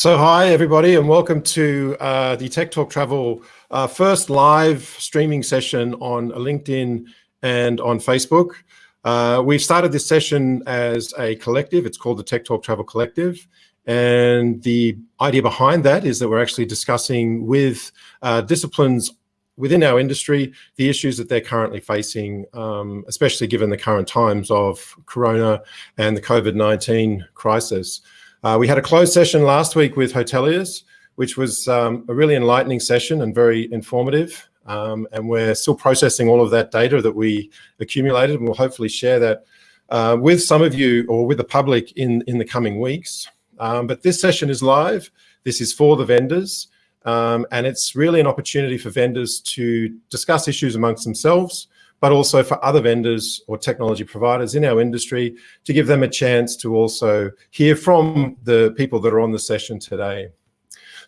So hi everybody and welcome to uh, the Tech Talk Travel uh, first live streaming session on LinkedIn and on Facebook. Uh, we've started this session as a collective. It's called the Tech Talk Travel Collective. And the idea behind that is that we're actually discussing with uh, disciplines within our industry, the issues that they're currently facing, um, especially given the current times of Corona and the COVID-19 crisis. Uh, we had a closed session last week with hoteliers, which was um, a really enlightening session and very informative. Um, and we're still processing all of that data that we accumulated and we'll hopefully share that uh, with some of you or with the public in, in the coming weeks. Um, but this session is live. This is for the vendors. Um, and it's really an opportunity for vendors to discuss issues amongst themselves, but also for other vendors or technology providers in our industry to give them a chance to also hear from the people that are on the session today.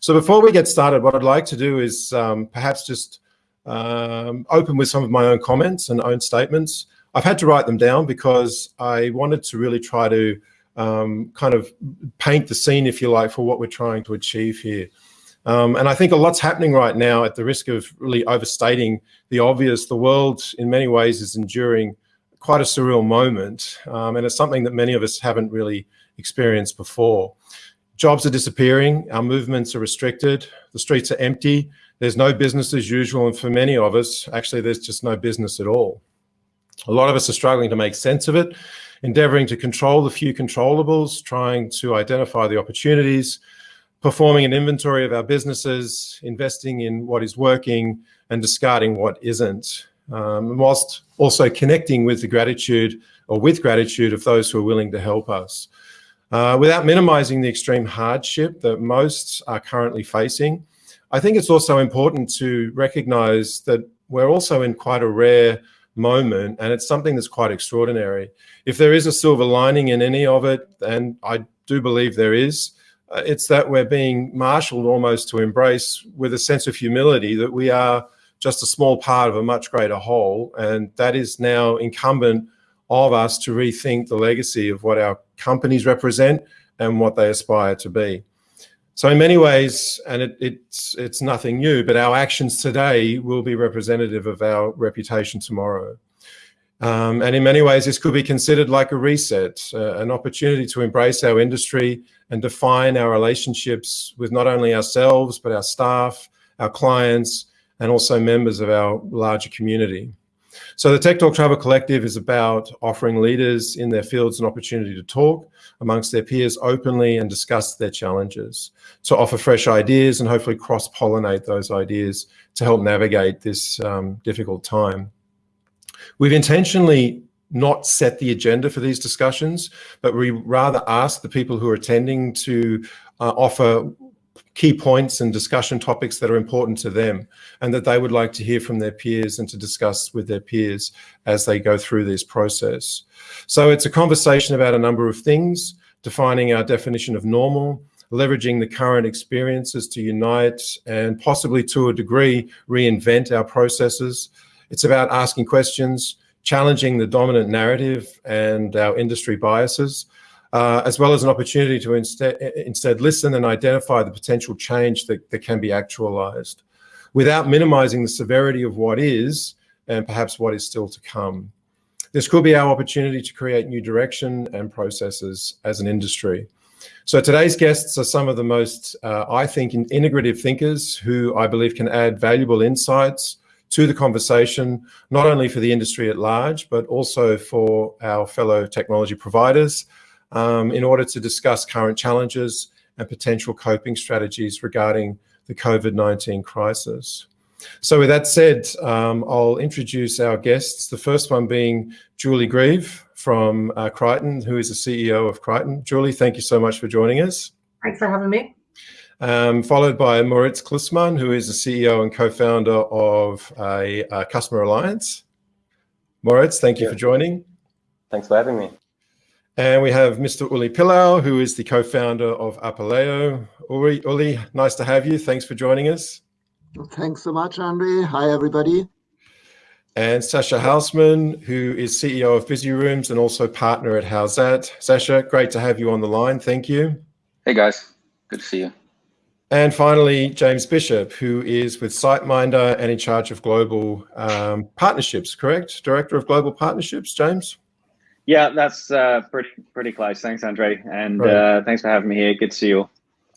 So before we get started, what I'd like to do is um, perhaps just um, open with some of my own comments and own statements. I've had to write them down because I wanted to really try to um, kind of paint the scene, if you like, for what we're trying to achieve here. Um, and I think a lot's happening right now at the risk of really overstating the obvious. The world in many ways is enduring quite a surreal moment. Um, and it's something that many of us haven't really experienced before. Jobs are disappearing, our movements are restricted, the streets are empty, there's no business as usual. And for many of us, actually, there's just no business at all. A lot of us are struggling to make sense of it, endeavoring to control the few controllables, trying to identify the opportunities, performing an inventory of our businesses, investing in what is working and discarding what isn't, um, whilst also connecting with the gratitude or with gratitude of those who are willing to help us. Uh, without minimizing the extreme hardship that most are currently facing, I think it's also important to recognize that we're also in quite a rare moment and it's something that's quite extraordinary. If there is a silver lining in any of it, and I do believe there is, Uh, it's that we're being marshaled almost to embrace with a sense of humility that we are just a small part of a much greater whole. And that is now incumbent of us to rethink the legacy of what our companies represent and what they aspire to be. So in many ways, and it, it's, it's nothing new, but our actions today will be representative of our reputation tomorrow. Um, and in many ways, this could be considered like a reset, uh, an opportunity to embrace our industry and define our relationships with not only ourselves, but our staff, our clients, and also members of our larger community. So the Tech Talk Travel Collective is about offering leaders in their fields an opportunity to talk amongst their peers openly and discuss their challenges, to offer fresh ideas and hopefully cross-pollinate those ideas to help navigate this um, difficult time. We've intentionally not set the agenda for these discussions, but we rather ask the people who are attending to uh, offer key points and discussion topics that are important to them and that they would like to hear from their peers and to discuss with their peers as they go through this process. So it's a conversation about a number of things, defining our definition of normal, leveraging the current experiences to unite and possibly to a degree reinvent our processes, it's about asking questions, challenging the dominant narrative and our industry biases, uh, as well as an opportunity to instead, instead listen and identify the potential change that, that can be actualized without minimizing the severity of what is and perhaps what is still to come. This could be our opportunity to create new direction and processes as an industry. So today's guests are some of the most, uh, I think, integrative thinkers who I believe can add valuable insights, to the conversation, not only for the industry at large, but also for our fellow technology providers um, in order to discuss current challenges and potential coping strategies regarding the COVID-19 crisis. So with that said, um, I'll introduce our guests, the first one being Julie Grieve from uh, Criton, who is the CEO of Criton. Julie, thank you so much for joining us. Thanks for having me um, followed by Moritz Klussmann, who is the CEO and co-founder of a, a, Customer Alliance. Moritz, thank you for joining. Thanks for having me. And we have Mr. Uli Pillau, who is the co-founder of Apaleo. Uli, Uli, nice to have you. Thanks for joining us. Thanks so much, Andre. Hi, everybody. And Sascha Hausmann, who is CEO of Busy Rooms and also partner at How's That. Sascha, great to have you on the line. Thank you. Hey, guys. Good to see you. And finally, James Bishop, who is with SiteMinder and in charge of global um, partnerships, correct? Director of Global Partnerships, James? Yeah, that's uh, pretty pretty close. Thanks, Andre, and uh, thanks for having me here. Good to see you all.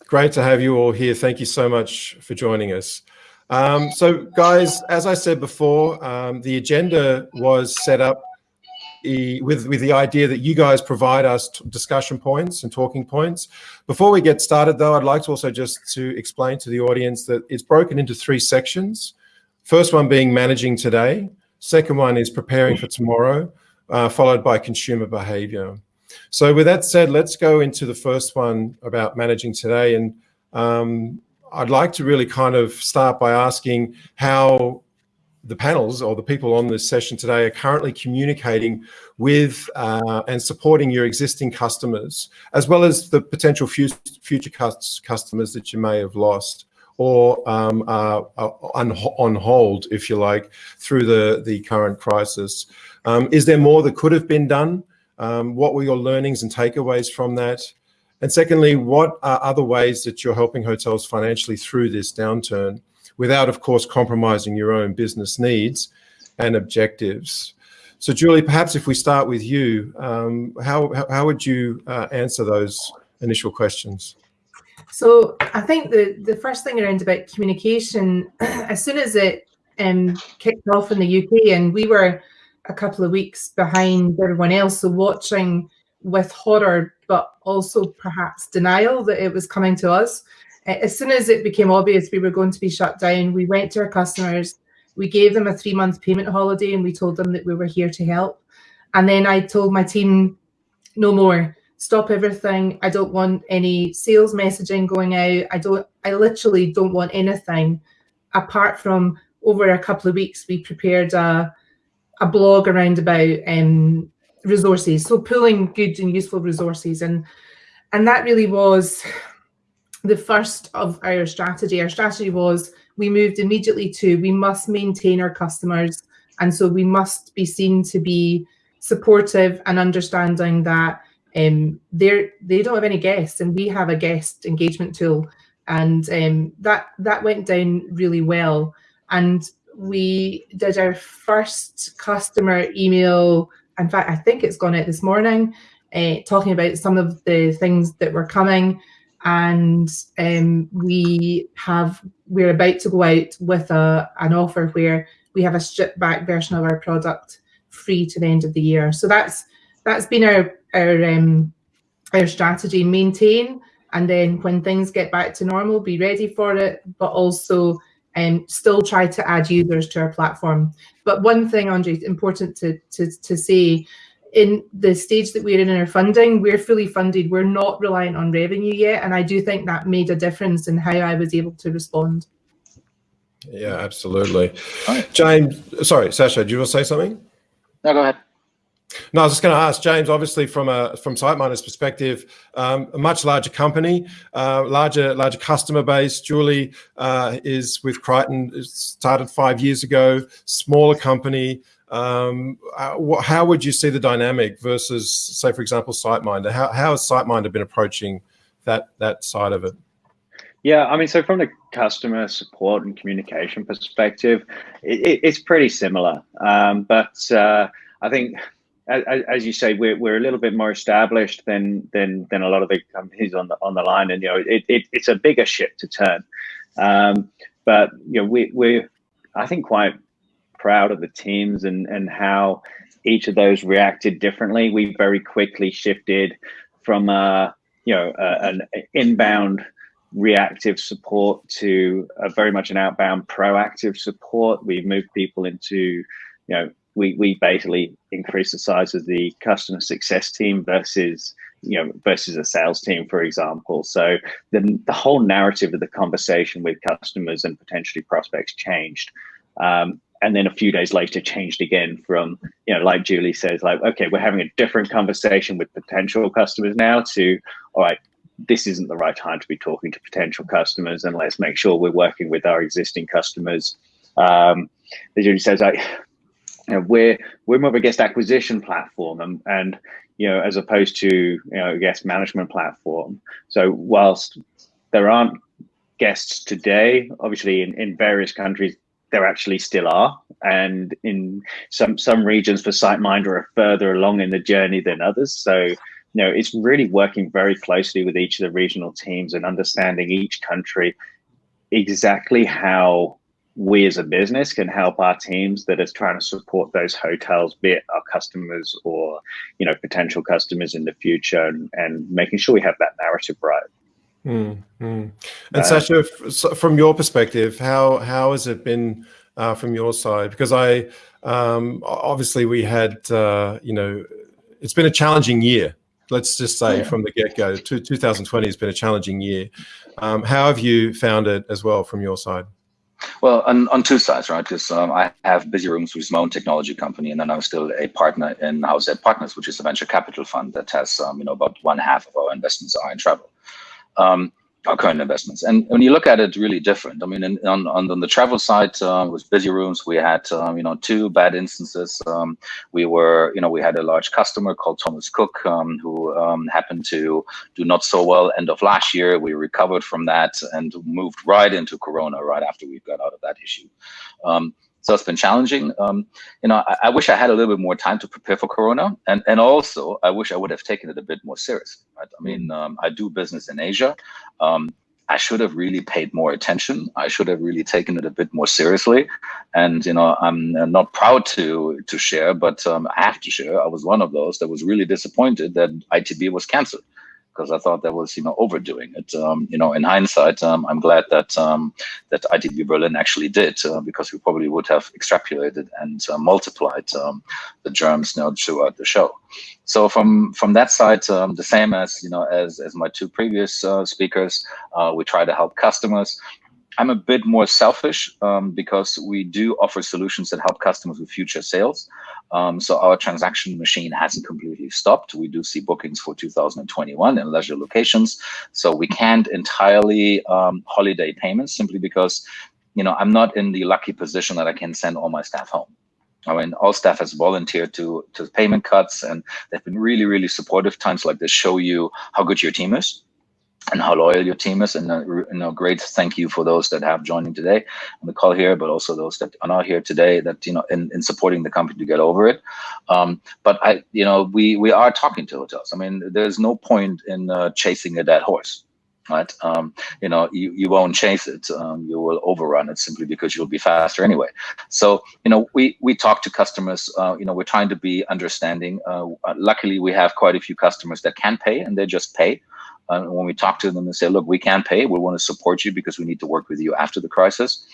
Great to have you all here. Thank you so much for joining us. Um, so, guys, as I said before, um, the agenda was set up with, with the idea that you guys provide us discussion points and talking points. Before we get started, though, I'd like to also just to explain to the audience that it's broken into three sections. First one being managing today. Second one is preparing for tomorrow, uh, followed by consumer behavior. So with that said, let's go into the first one about managing today. And um, I'd like to really kind of start by asking how the panels or the people on this session today are currently communicating with uh, and supporting your existing customers, as well as the potential future customers that you may have lost or um, uh, on, hold, if you like, through the, the current crisis. Um, is there more that could have been done? Um, what were your learnings and takeaways from that? And secondly, what are other ways that you're helping hotels financially through this downturn? Without, of course, compromising your own business needs and objectives. So, Julie, perhaps if we start with you, um, how, how would you uh, answer those initial questions? So, I think the, the first thing around about communication, as soon as it um, kicked off in the UK, and we were a couple of weeks behind everyone else, so watching with horror, but also perhaps denial that it was coming to us as soon as it became obvious we were going to be shut down, we went to our customers, we gave them a three month payment holiday, and we told them that we were here to help. And then I told my team, no more, stop everything. I don't want any sales messaging going out. I don't, I literally don't want anything apart from over a couple of weeks, we prepared a, a blog around about um, resources. So pulling good and useful resources. And, and that really was the first of our strategy. Our strategy was we moved immediately to we must maintain our customers. And so we must be seen to be supportive and understanding that um, they're, they don't have any guests and we have a guest engagement tool. And um, that, that went down really well. And we did our first customer email. In fact, I think it's gone out this morning, uh, talking about some of the things that were coming and um, we have we're about to go out with a an offer where we have a stripped back version of our product free to the end of the year. So that's that's been our our um, our strategy: maintain, and then when things get back to normal, be ready for it, but also um, still try to add users to our platform. But one thing, Andre, it's important to to to say in the stage that we're in in our funding, we're fully funded. We're not reliant on revenue yet. And I do think that made a difference in how I was able to respond. Yeah, absolutely. James, sorry, Sascha, do you want to say something? No, go ahead. No, I was just going to ask James. Obviously, from a from SiteMinder's perspective, um, a much larger company, uh, larger larger customer base. Julie uh, is with Criton. Started five years ago. Smaller company. Um, uh, how would you see the dynamic versus, say, for example, SiteMinder? How, how has SiteMinder been approaching that that side of it? Yeah, I mean, so from the customer support and communication perspective, it, it's pretty similar. Um, but uh, I think, as, as, you say, we're, we're a little bit more established than than than a lot of the companies on the on the line, and you know, it, it it's a bigger ship to turn. Um, but you know, we we're I think quite proud of the teams and and how each of those reacted differently. We very quickly shifted from uh, you know an inbound reactive support to a very much an outbound proactive support. We've moved people into you know we we basically increased the size of the customer success team versus you know versus a sales team for example so the, the whole narrative of the conversation with customers and potentially prospects changed um, and then a few days later changed again from you know like julie says like okay we're having a different conversation with potential customers now to all right this isn't the right time to be talking to potential customers and let's make sure we're working with our existing customers um as julie says like you know, we're we're more of a guest acquisition platform and and you know as opposed to you know guest management platform so whilst there aren't guests today. Obviously, in, in various countries, there actually still are, and in some some regions, for SiteMinder are further along in the journey than others. So, you know, it's really working very closely with each of the regional teams and understanding each country exactly how we as a business can help our teams that are trying to support those hotels, be it our customers or you know potential customers in the future, and, and making sure we have that narrative right. Mm, mm. And uh, Sascha, from your perspective, how how has it been uh, from your side? Because I um, obviously we had uh, you know it's been a challenging year. Let's just say yeah. from the get go, 2020 has been a challenging year. Um, how have you found it as well from your side? Well, on, on two sides, right? Because um, I have Busy Rooms, which is my own technology company, and then I'm still a partner in Howzat Partners, which is a venture capital fund that has, um, you know, about one half of our investments are in travel. Um, our current investments. And when you look at it, really different. I mean, in, on, on the travel side, uh, with busy rooms, we had um, you know two bad instances. Um, we were you know we had a large customer called Thomas Cook um, who um, happened to do not so well end of last year. We recovered from that and moved right into Corona right after we got out of that issue. So it's been challenging. Um, you know, I, I, wish I had a little bit more time to prepare for Corona, and and also I wish I would have taken it a bit more serious. Right? I mean, um, I do business in Asia. Um, I should have really paid more attention. I should have really taken it a bit more seriously. And you know, I'm not proud to to share, but um, I have to share. I was one of those that was really disappointed that ITB was canceled because I thought that was you know overdoing it. Um, you know, in hindsight, um, I'm glad that um, that ITB Berlin actually did uh, because we probably would have extrapolated and uh, multiplied um, the germs you throughout the show. So from from that side, um, the same as you know as as my two previous uh, speakers, uh, we try to help customers. I'm a bit more selfish um, because we do offer solutions that help customers with future sales. Um, so our transaction machine hasn't completely stopped. We do see bookings for 2021 in leisure locations. So we can't entirely um, holiday payments simply because, you know, I'm not in the lucky position that I can send all my staff home. I mean, all staff has volunteered to to payment cuts, and they've been really, really supportive. Times like this show you how good your team is and how loyal your team is. And a, you know, great thank you for those that have joining today on the call here, but also those that are not here today that, you know, in, in supporting the company to get over it. Um, but I, you know, we, we are talking to hotels. I mean, there's no point in uh, chasing a dead horse. Right, um, you know, you, you won't chase it. Um, you will overrun it simply because you'll be faster anyway. So, you know, we we talk to customers. Uh, you know, we're trying to be understanding. Uh, luckily, we have quite a few customers that can pay, and they just pay. Uh, when we talk to them and say, look, we can pay, we want to support you because we need to work with you after the crisis.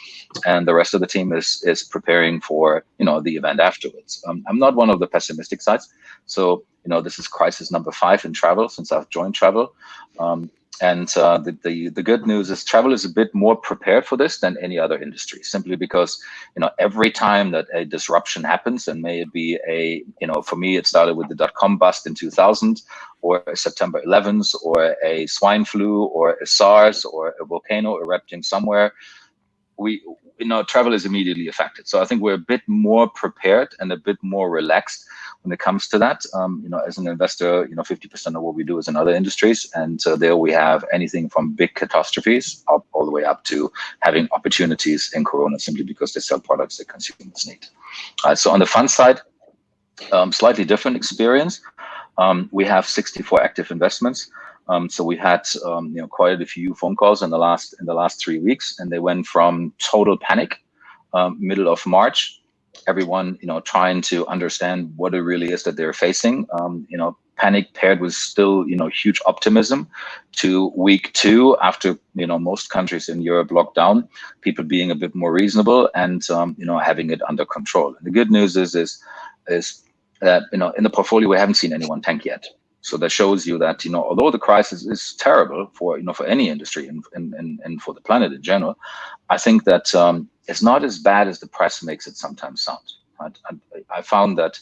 And the rest of the team is is preparing for, you know, the event afterwards. Um, I'm not one of the pessimistic sides. So, you know, this is crisis number five in travel since I've joined travel. Um, and uh, the, the, the good news is travel is a bit more prepared for this than any other industry, simply because you know every time that a disruption happens, and may it be a you know for me it started with the dot com bust in 2000, or September 11th, or a swine flu, or a SARS, or a volcano erupting somewhere, we you know travel is immediately affected. So I think we're a bit more prepared and a bit more relaxed when it comes to that. Um, you know, as an investor, you know, 50% of what we do is in other industries, and uh, there we have anything from big catastrophes up all the way up to having opportunities in Corona simply because they sell products that consumers need. Uh, so on the fund side, um, slightly different experience. Um, we have 64 active investments. Um, so we had um, you know quite a few phone calls in the last in the last three weeks, and they went from total panic, um, middle of March, everyone, you know, trying to understand what it really is that they're facing. Um, you know, panic paired with still, you know, huge optimism to week two after, you know, most countries in Europe locked down, people being a bit more reasonable and, um, you know, having it under control. And the good news is, is, is that, you know, in the portfolio, we haven't seen anyone tank yet. So that shows you that, you know, although the crisis is terrible for, you know, for any industry and, and, and for the planet in general, I think that um, it's not as bad as the press makes it sometimes sound. Right? I, I found that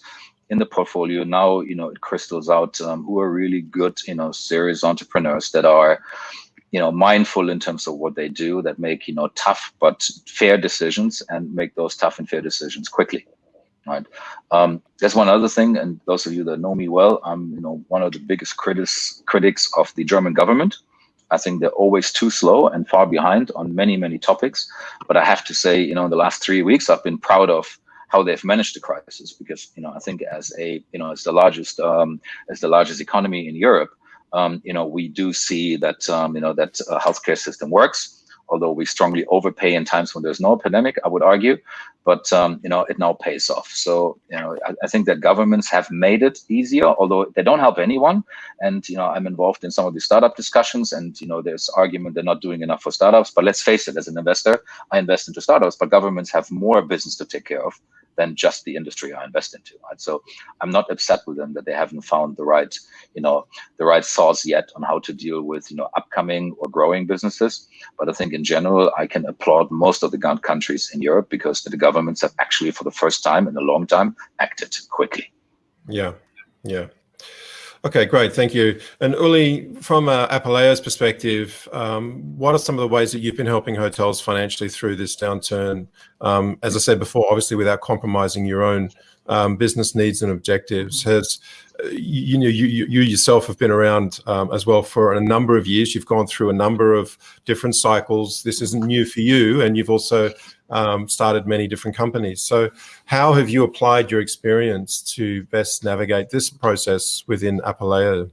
in the portfolio now, you know, it crystals out um, who are really good, you know, serious entrepreneurs that are, you know, mindful in terms of what they do, that make, you know, tough but fair decisions and make those tough and fair decisions quickly. Right. Um, there's one other thing, and those of you that know me well, I'm, you know, one of the biggest critics critics of the German government. I think they're always too slow and far behind on many, many topics. But I have to say, you know, in the last three weeks, I've been proud of how they've managed the crisis because, you know, I think as a, you know, as the largest, um, as the largest economy in Europe, um, you know, we do see that, um, you know, that uh, healthcare system works although we strongly overpay in times when there's no pandemic, I would argue, but um, you know it now pays off. So you know I, I, think that governments have made it easier, although they don't help anyone. And you know I'm involved in some of the startup discussions, and you know there's argument they're not doing enough for startups. But let's face it, as an investor, I invest into startups, but governments have more business to take care of than just the industry I invest into. Right? So I'm not upset with them that they haven't found the right, you know, the right source yet on how to deal with, you know, upcoming or growing businesses. But I think in general, I can applaud most of the countries in Europe because the governments have actually, for the first time in a long time, acted quickly. Yeah, yeah. Okay, great. Thank you. And Uli, from uh, perspective, um, what are some of the ways that you've been helping hotels financially through this downturn? Um, as I said before, obviously without compromising your own um, business needs and objectives. Has you know you, you yourself have been around um, as well for a number of years. You've gone through a number of different cycles. This isn't new for you, and you've also um, started many different companies. So, how have you applied your experience to best navigate this process within Apaleo?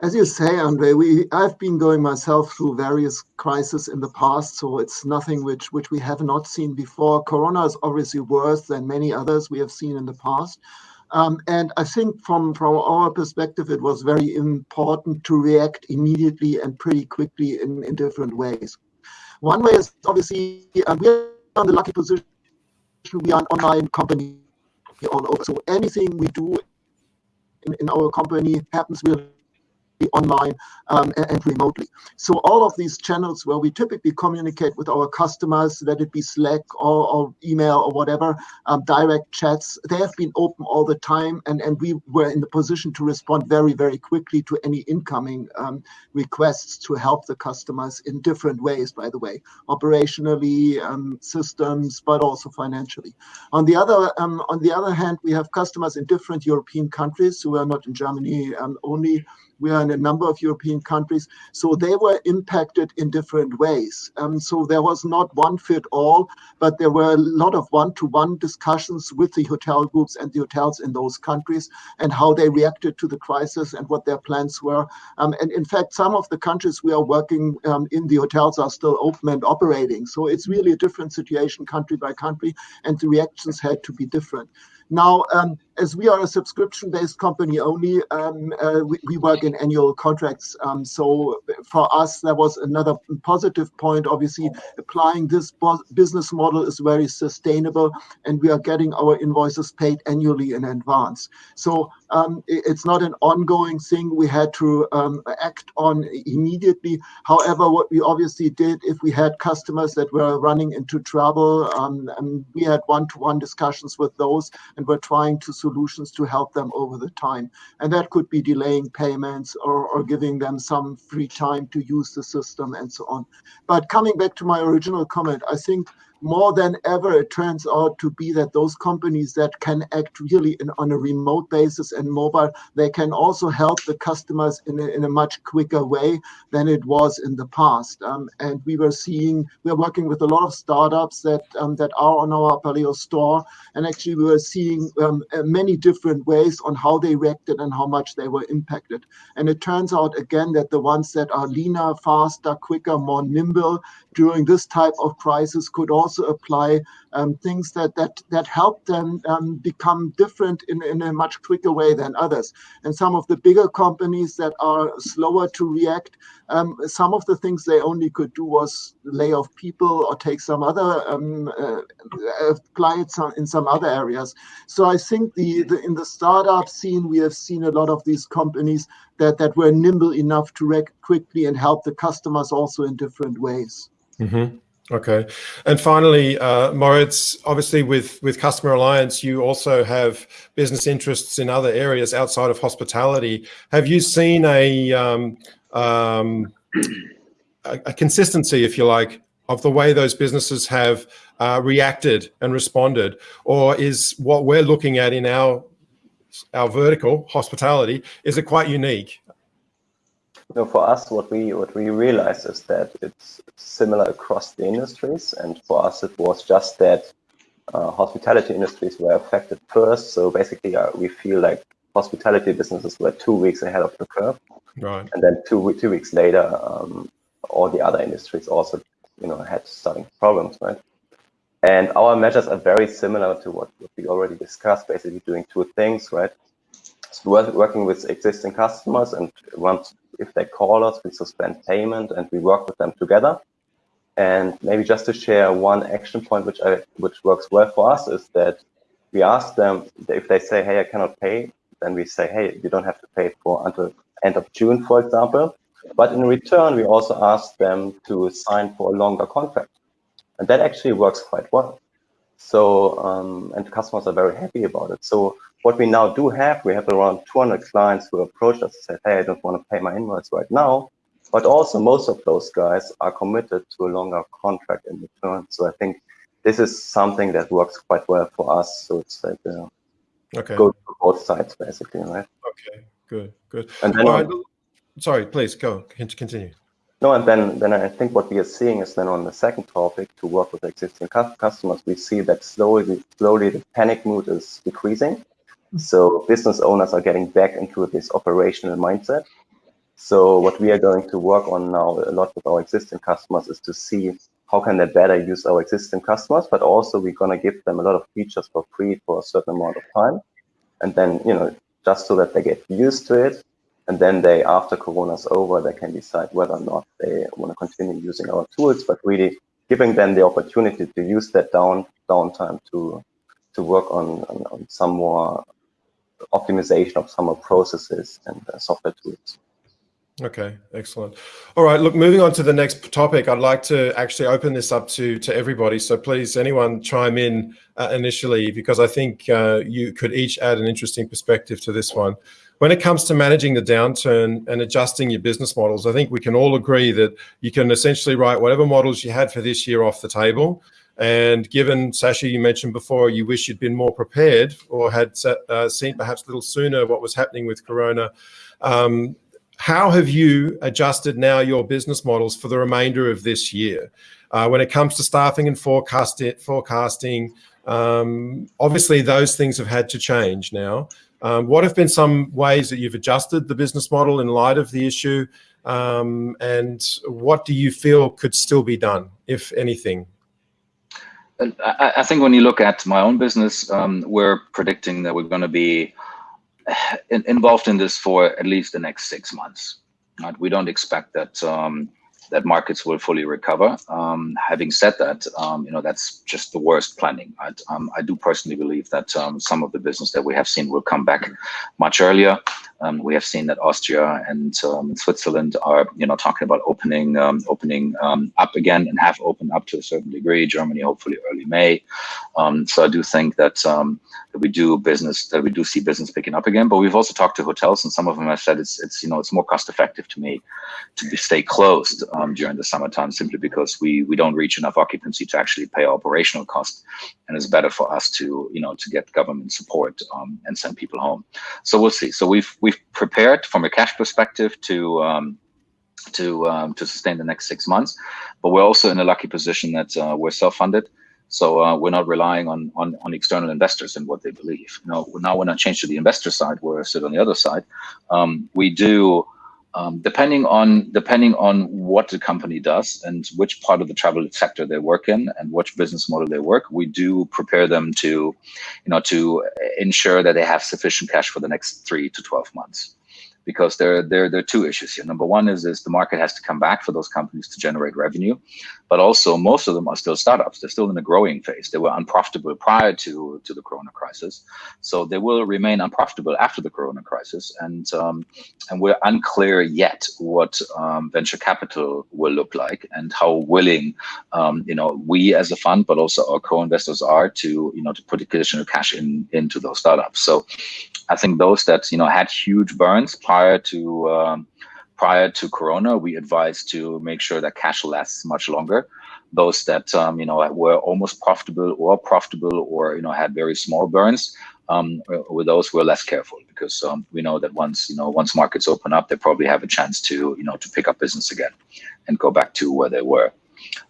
As you say, Andre, we I've been going myself through various crises in the past, so it's nothing which which we have not seen before. Corona is obviously worse than many others we have seen in the past. Um, and I think from, from our perspective, it was very important to react immediately and pretty quickly in, in different ways. One way is obviously uh, we are in the lucky position we are an online company. So anything we do in, in our company happens really online um, and, remotely. So all of these channels where we typically communicate with our customers, let it be Slack or, or email or whatever, um, direct chats, they have been open all the time. And, and we were in the position to respond very, very quickly to any incoming um, requests to help the customers in different ways, by the way, operationally, um, systems, but also financially. On the other um, on the other hand, we have customers in different European countries who are not in Germany um, only we are in a number of European countries. So they were impacted in different ways. Um, so there was not one fit all, but there were a lot of one to one discussions with the hotel groups and the hotels in those countries and how they reacted to the crisis and what their plans were. Um, and in fact, some of the countries we are working um, in the hotels are still open and operating. So it's really a different situation country by country, and the reactions had to be different. Now, um, as we are a subscription-based company only, um, uh, we, we, work in annual contracts. Um, so for us, that was another positive point. Obviously, applying this business model is very sustainable, and we are getting our invoices paid annually in advance. So um, it's not an ongoing thing we had to um, act on immediately. However, what we obviously did, if we had customers that were running into trouble, um, we had one-to-one -one discussions with those and we're trying to solutions to help them over the time. And that could be delaying payments or, or giving them some free time to use the system and so on. But coming back to my original comment, I think more than ever, it turns out to be that those companies that can act really in, on a remote basis and mobile, they can also help the customers in a, in a much quicker way than it was in the past. Um, and we were seeing, we are working with a lot of startups that um, that are on our Apaleo store, and actually we were seeing um, uh, many different ways on how they reacted and how much they were impacted. And it turns out again that the ones that are leaner, faster, quicker, more nimble during this type of crisis could also also apply um, things that that that help them um, become different in, in a much quicker way than others. And some of the bigger companies that are slower to react, um, some of the things they only could do was lay off people or take some other um, uh, apply it some, in some other areas. So I think the, the in the startup scene we have seen a lot of these companies that that were nimble enough to react quickly and help the customers also in different ways. Mm -hmm. Okay. And finally, uh, Moritz, obviously with, with Customer Alliance, you also have business interests in other areas outside of hospitality. Have you seen a, um, um, a, a, consistency, if you like, of the way those businesses have uh, reacted and responded? Or is what we're looking at in our, our vertical, hospitality, is it quite unique? You know, for us, what we what we realized is that it's similar across the industries, and for us, it was just that uh, hospitality industries were affected first. So basically, uh, we feel like hospitality businesses were two weeks ahead of the curve, right? And then two two weeks later, um, all the other industries also, you know, had starting problems, right? And our measures are very similar to what, what we already discussed, basically doing two things, right? So working with existing customers and once if they call us, we suspend payment and we work with them together. And maybe just to share one action point, which I, which works well for us, is that we ask them if they say, "Hey, I cannot pay," then we say, "Hey, you don't have to pay for until end of June, for example." But in return, we also ask them to sign for a longer contract. And that actually works quite well. So, um, and customers are very happy about it. So what we now do have, we have around 200 clients who approach us and say, hey, I don't want to pay my invoice right now. But also most of those guys are committed to a longer contract in return. So I think this is something that works quite well for us. So it's like, uh, okay. go to both sides basically, right? Okay, good, good. And then, right. sorry, please go, continue. No, and then, then I think what we are seeing is then on the second topic to work with existing customers, we see that slowly, slowly the panic mood is decreasing. Mm-hmm. So business owners are getting back into this operational mindset. So what we are going to work on now a lot with our existing customers is to see how can they better use our existing customers, but also we're going to give them a lot of features for free for a certain amount of time. And then, you know, just so that they get used to it and then they, after Corona's over, they can decide whether or not they want to continue using our tools, but really giving them the opportunity to use that down downtime to to work on, on, on some more optimization of some more processes and uh, software tools. Okay, excellent. All right, look, moving on to the next topic, I'd like to actually open this up to, to everybody. So please, anyone chime in uh, initially, because I think uh, you could each add an interesting perspective to this one. When it comes to managing the downturn and adjusting your business models, I think we can all agree that you can essentially write whatever models you had for this year off the table. And given, Sascha, you mentioned before, you wish you'd been more prepared or had uh, seen perhaps a little sooner what was happening with Corona. Um, how have you adjusted now your business models for the remainder of this year? Uh, when it comes to staffing and forecast it, forecasting, um, obviously those things have had to change now. Um, what have been some ways that you've adjusted the business model in light of the issue? Um, and what do you feel could still be done, if anything? I, think when you look at my own business, um, we're predicting that we're going to be in, involved in this for at least the next six months. Right? We don't expect that um, that markets will fully recover. Um, having said that, um, you know that's just the worst planning. I, um, I do personally believe that um, some of the business that we have seen will come back much earlier. Um, we have seen that Austria and um, Switzerland are, you know, talking about opening opening up again and have opened up to a certain degree. Germany, hopefully, early May. so I do think that that we do business that we do see business picking up again. But we've also talked to hotels, and some of them have said it's it's you know it's more cost effective to me to be, stay closed um, during the summertime simply because we we don't reach enough occupancy to actually pay operational costs, and it's better for us to you know to get government support um, and send people home. So we'll see. So we've we've prepared from a cash perspective to. Um, to um, to sustain the next six months, but we're also in a lucky position that uh, we're self-funded. So uh, we're not relying on, on, on external investors and what they believe. You know, now when I change to the investor side, where I sit on the other side, um, we do um, depending on depending on what the company does and which part of the travel sector they work in and which business model they work, we do prepare them to, you know, to ensure that they have sufficient cash for the next three to twelve months because there, there, there are two issues here. Number one is, is the market has to come back for those companies to generate revenue, but also most of them are still startups. They're still in a growing phase. They were unprofitable prior to, to the Corona crisis. So they will remain unprofitable after the Corona crisis. And, um, and we're unclear yet what um, venture capital will look like and how willing, um, you know, we as a fund, but also our co-investors are to, you know, to put additional cash in into those startups. So I think those that, you know, had huge burns prior to um, prior to Corona, we advised to make sure that cash lasts much longer. Those that um, you know were almost profitable or profitable or you know had very small burns, um, with those we're less careful because um, we know that once you know once markets open up, they probably have a chance to you know to pick up business again and go back to where they were.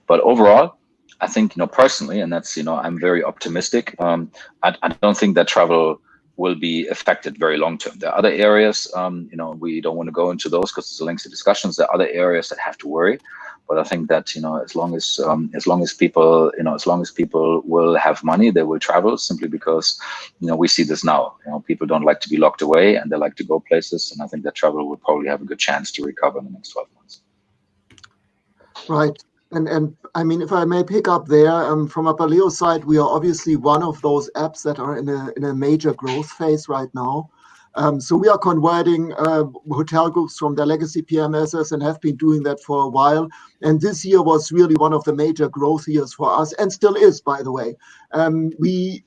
But overall, I think you know personally, and that's you know I'm very optimistic. Um, I, I don't think that travel will be affected very long term. There are other areas, um, you know, we don't want to go into those because it's a lengthy discussions. There are other areas that have to worry, but I think that you know, as long as um, as long as people, you know, as long as people will have money, they will travel simply because, you know, we see this now. You know, people don't like to be locked away and they like to go places, and I think that travel will probably have a good chance to recover in the next 12 months. Right. And and I mean, if I may pick up there, um, from Apaleo side, we are obviously one of those apps that are in a in a major growth phase right now. Um, so we are converting uh, hotel groups from their legacy PMSs and have been doing that for a while. And this year was really one of the major growth years for us, and still is, by the way. Um, we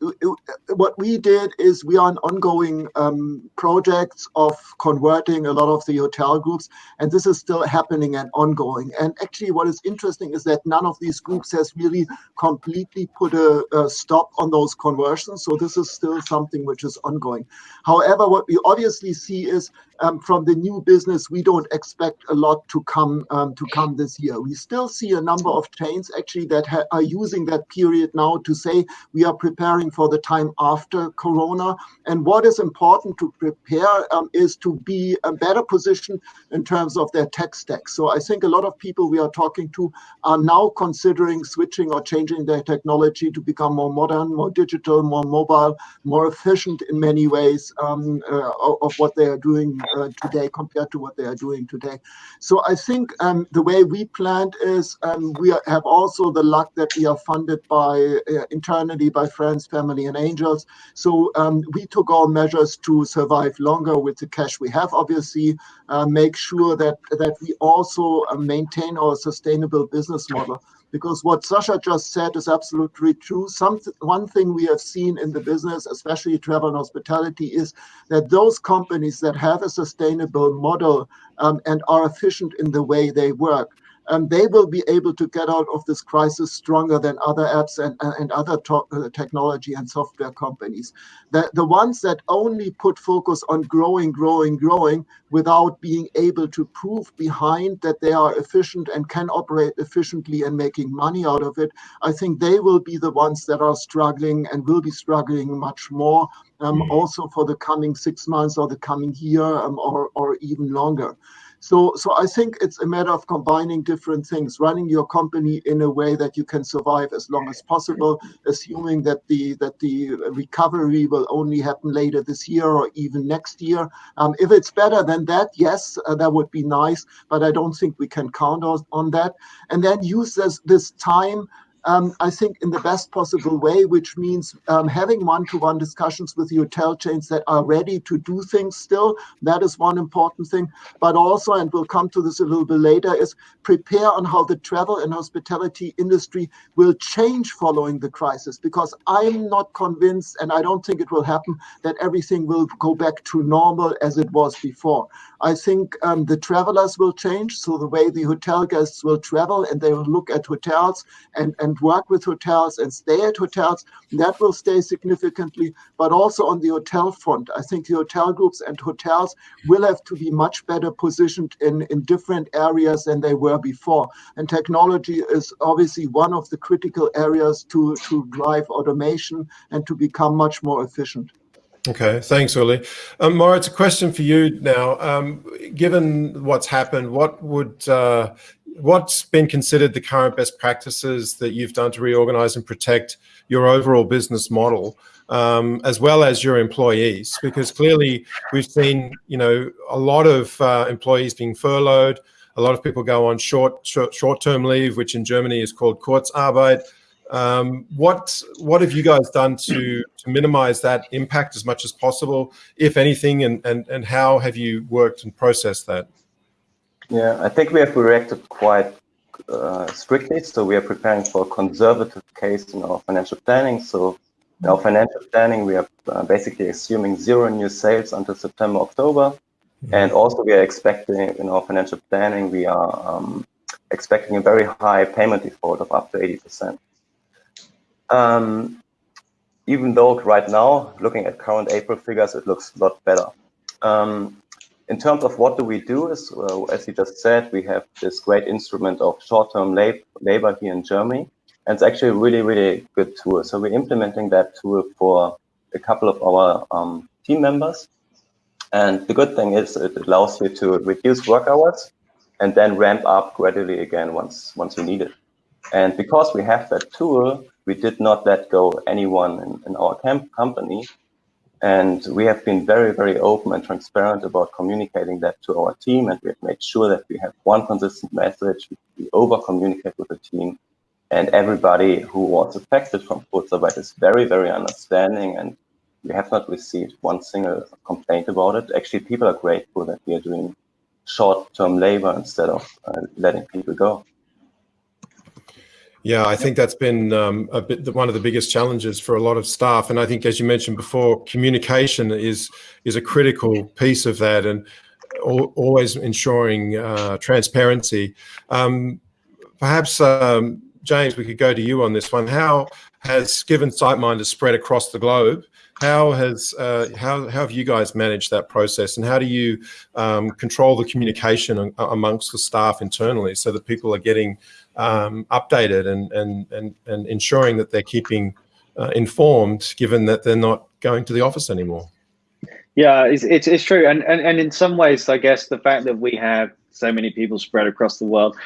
what we did is we are on ongoing um, projects of converting a lot of the hotel groups, and this is still happening and ongoing. And actually, what is interesting is that none of these groups has really completely put a, a stop on those conversions. So this is still something which is ongoing. However, what we obviously see is um, from the new business, we don't expect a lot to come um, to come this year. We still see a number of chains actually that are using that period now to say we are preparing for the time after Corona. And what is important to prepare um, is to be a better position in terms of their tech stack. So I think a lot of people we are talking to are now considering switching or changing their technology to become more modern, more digital, more mobile, more efficient in many ways um, uh, of what they are doing uh, today compared to what they are doing today. So I think um, the way we planned is um, we are, have also the luck that we are funded by uh, internally by friends, family, and angels. So um, we took all measures to survive longer with the cash we have. Obviously, uh, make sure that that we also uh, maintain our sustainable business model because what Sascha just said is absolutely true. Some one thing we have seen in the business, especially travel and hospitality, is that those companies that have a sustainable model um, and are efficient in the way they work um, they will be able to get out of this crisis stronger than other apps and, and other uh, technology and software companies. The, the ones that only put focus on growing, growing, growing without being able to prove behind that they are efficient and can operate efficiently and making money out of it, I think they will be the ones that are struggling and will be struggling much more um, mm also for the coming six months or the coming year um, or, or even longer. So, so I think it's a matter of combining different things, running your company in a way that you can survive as long as possible, assuming that the that the recovery will only happen later this year or even next year. Um, if it's better than that, yes, uh, that would be nice, but I don't think we can count on, on that. And then use this this time um, I think, in the best possible way, which means um, having one-to-one discussions with hotel chains that are ready to do things still. That is one important thing. But also, and we'll come to this a little bit later, is prepare on how the travel and hospitality industry will change following the crisis. Because I'm not convinced, and I don't think it will happen, that everything will go back to normal as it was before. I think um, the travelers will change. So the way the hotel guests will travel and they will look at hotels and, and work with hotels and stay at hotels, that will stay significantly. But also on the hotel front, I think the hotel groups and hotels will have to be much better positioned in, in different areas than they were before. And technology is obviously one of the critical areas to, to drive automation and to become much more efficient. Okay, thanks, Uli. Um, Moritz, a question for you now. Um, given what's happened, what would uh, what's been considered the current best practices that you've done to reorganize and protect your overall business model, um, as well as your employees? Because clearly, we've seen you know a lot of uh, employees being furloughed. A lot of people go on short short short term leave, which in Germany is called Kurzarbeit. Um, what what have you guys done to to minimize that impact as much as possible, if anything, and and and how have you worked and processed that? Yeah, I think we have reacted quite uh, strictly. So we are preparing for a conservative case in our financial planning. So in our financial planning, we are uh, basically assuming zero new sales until September, October. Mm -hmm. And also we are expecting in our financial planning, we are um, expecting a very high payment default of up to 80%. Um, even though right now, looking at current April figures, it looks a lot better. Um, in terms of what do we do is, uh, as you just said, we have this great instrument of short-term lab labor here in Germany. And it's actually a really, really good tool. So we're implementing that tool for a couple of our um, team members. And the good thing is it allows you to reduce work hours and then ramp up gradually again once, once you need it. And because we have that tool, we did not let go anyone in, in our camp company. And we have been very, very open and transparent about communicating that to our team. And we have made sure that we have one consistent message. We over communicate with the team. And everybody who was affected from Kurzarbeit is very, very understanding. And we have not received one single complaint about it. Actually, people are grateful that we are doing short-term labor instead of uh, letting people go. Yeah, I think that's been um, a bit one of the biggest challenges for a lot of staff, and I think, as you mentioned before, communication is is a critical piece of that, and always ensuring uh, transparency. Um, perhaps, um, James, we could go to you on this one. How has given SiteMinder spread across the globe? How has uh, how, how have you guys managed that process, and how do you um, control the communication amongst the staff internally so that people are getting um, updated and, and, and, and ensuring that they're keeping uh, informed, given that they're not going to the office anymore. Yeah, it's, it's, it's true. And, and, and in some ways, I guess the fact that we have so many people spread across the world,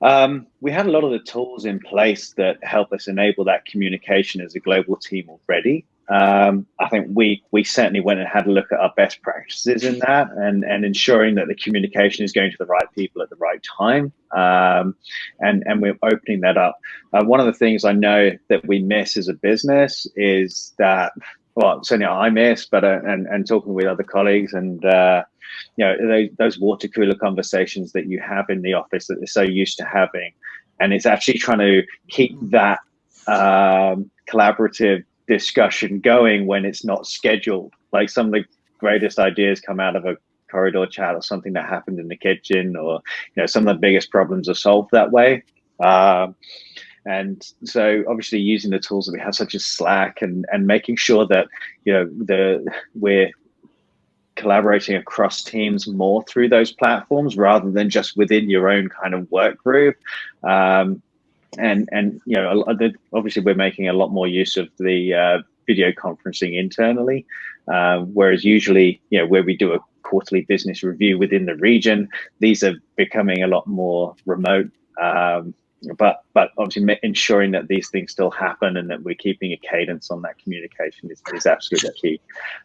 um, we had a lot of the tools in place that help us enable that communication as a global team already um, I think we we certainly went and had a look at our best practices in that and and ensuring that the communication is going to the right people at the right time um, and and we're opening that up. Uh, one of the things I know that we miss as a business is that well certainly I miss, but uh, and and talking with other colleagues and. Uh, you know those, those water cooler conversations that you have in the office that they're so used to having, and it's actually trying to keep that um, collaborative discussion going when it's not scheduled. Like some of the greatest ideas come out of a corridor chat or something that happened in the kitchen, or you know, some of the biggest problems are solved that way. Um, and so obviously using the tools that we have such as slack and and making sure that you know the we're collaborating across teams more through those platforms rather than just within your own kind of work group um, and and you know obviously we're making a lot more use of the uh, video conferencing internally um, whereas usually you know where we do a quarterly business review within the region these are becoming a lot more remote um, but but obviously ensuring that these things still happen and that we're keeping a cadence on that communication is, is absolutely key.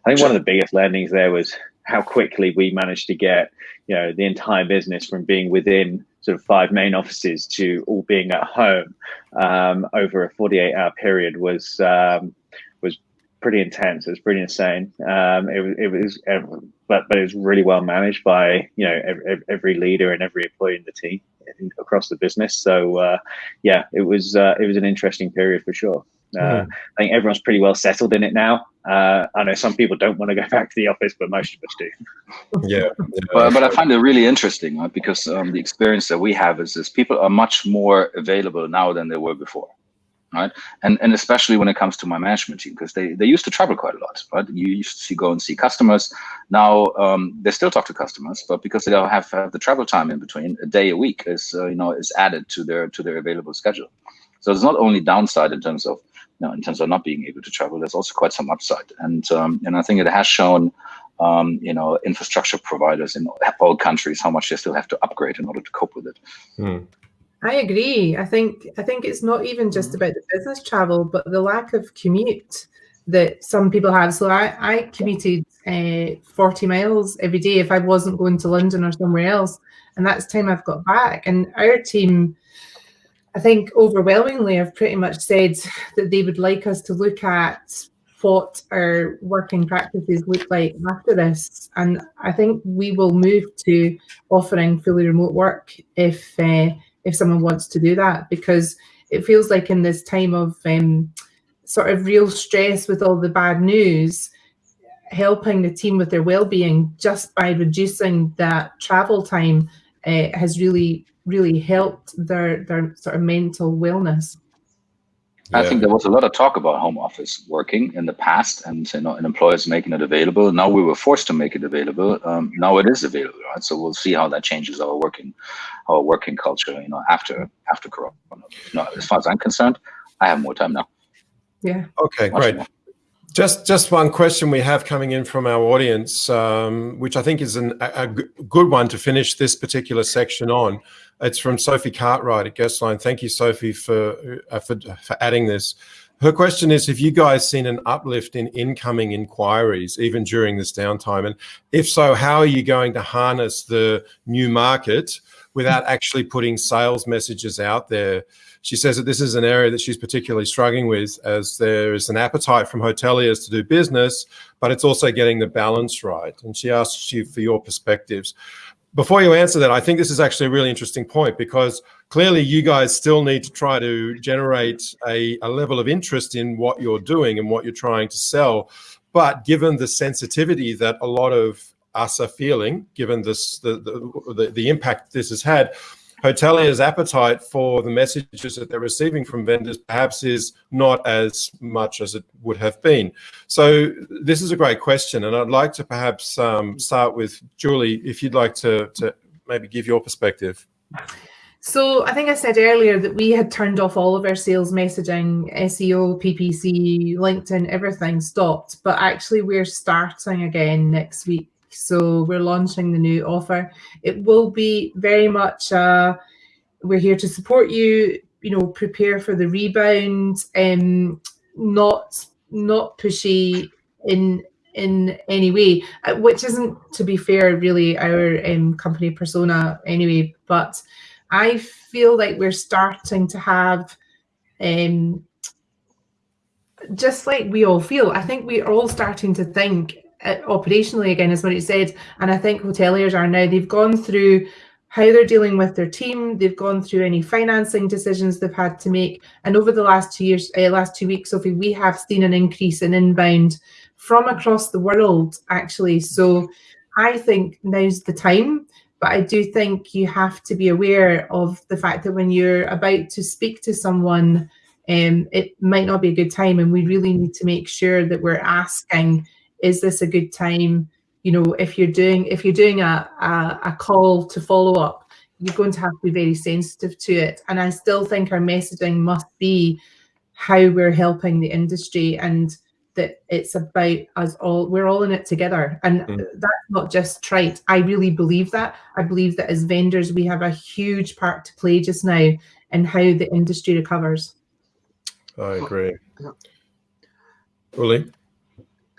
I think one of the biggest learnings there was how quickly we managed to get you know the entire business from being within sort of five main offices to all being at home um, over a 48 hour period was um, pretty intense. It was pretty insane. Um, it, it was, but but it was really well managed by you know every, every leader and every employee in the team across the business. So uh, yeah, it was uh, it was an interesting period for sure. Uh, mm. I think everyone's pretty well settled in it now. Uh, I know some people don't want to go back to the office, but most of us do. Yeah, but, but I find it really interesting right? because um, the experience that we have is this: people are much more available now than they were before, right? And and especially when it comes to my management team, because they they used to travel quite a lot, right? You used to go and see customers. Now um, they still talk to customers, but because they don't have, have the travel time in between, a day a week is uh, you know is added to their to their available schedule. So it's not only downside in terms of you know, in terms of not being able to travel, there's also quite some upside. And um, and I think it has shown, um, you know, infrastructure providers in all countries how much they still have to upgrade in order to cope with it. Mm. I agree. I think I think it's not even just about the business travel, but the lack of commute that some people have. So I, I commuted uh, 40 miles every day if I wasn't going to London or somewhere else. And that's time I've got back. And our team I think overwhelmingly have pretty much said that they would like us to look at what our working practices look like after this. And I think we will move to offering fully remote work if uh, if someone wants to do that, because it feels like in this time of um, sort of real stress with all the bad news, helping the team with their well-being just by reducing that travel time uh, has really really helped their their sort of mental wellness. I think there was a lot of talk about home office working in the past and you know, and employers making it available. Now we were forced to make it available. Um, now it is available, right? So we'll see how that changes our working our working culture, you know, after after Corona. You know, as far as I'm concerned, I have more time now. Yeah. Okay, Much great. More. Just just one question we have coming in from our audience, um, which I think is an, a, a, good one to finish this particular section on. It's from Sophie Cartwright at Guestline. Thank you, Sophie, for, uh, for, for adding this. Her question is, have you guys seen an uplift in incoming inquiries even during this downtime? And if so, how are you going to harness the new market without actually putting sales messages out there? She says that this is an area that she's particularly struggling with as there is an appetite from hoteliers to do business, but it's also getting the balance right. And she asks you for your perspectives. Before you answer that, I think this is actually a really interesting point because clearly you guys still need to try to generate a, a level of interest in what you're doing and what you're trying to sell. But given the sensitivity that a lot of us are feeling, given this the, the, the, the impact this has had, hoteliers' appetite for the messages that they're receiving from vendors perhaps is not as much as it would have been. So this is a great question, and I'd like to perhaps um, start with Julie, if you'd like to, to maybe give your perspective. So I think I said earlier that we had turned off all of our sales messaging, SEO, PPC, LinkedIn, everything stopped. But actually, we're starting again next week. So we're launching the new offer. It will be very much, uh, we're here to support you, you know, prepare for the rebound, um, not not pushy in in any way, uh, which isn't, to be fair, really our um, company persona anyway. But I feel like we're starting to have, um, just like we all feel, I think we're all starting to think operationally again what it said. And i think hoteliers are now they've gone through how they're dealing with their team they've gone through any financing decisions they've had to make. And over the last two years uh, last two weeks sophie we have seen an increase in inbound from across the world actually. So i think now's the time but i do think you have to be aware of the fact that when you're about to speak to someone um, it might not be a good time and we really need to make sure that we're asking is this a good time? You know, if you're doing if you're doing a, a, a call to follow up, you're going to have to be very sensitive to it. And I still think our messaging must be how we're helping the industry and that it's about us all we're all in it together and mm. that's not just trite i really believe that i believe that as vendors we have a huge part to play just now in how the industry recovers i agree yeah.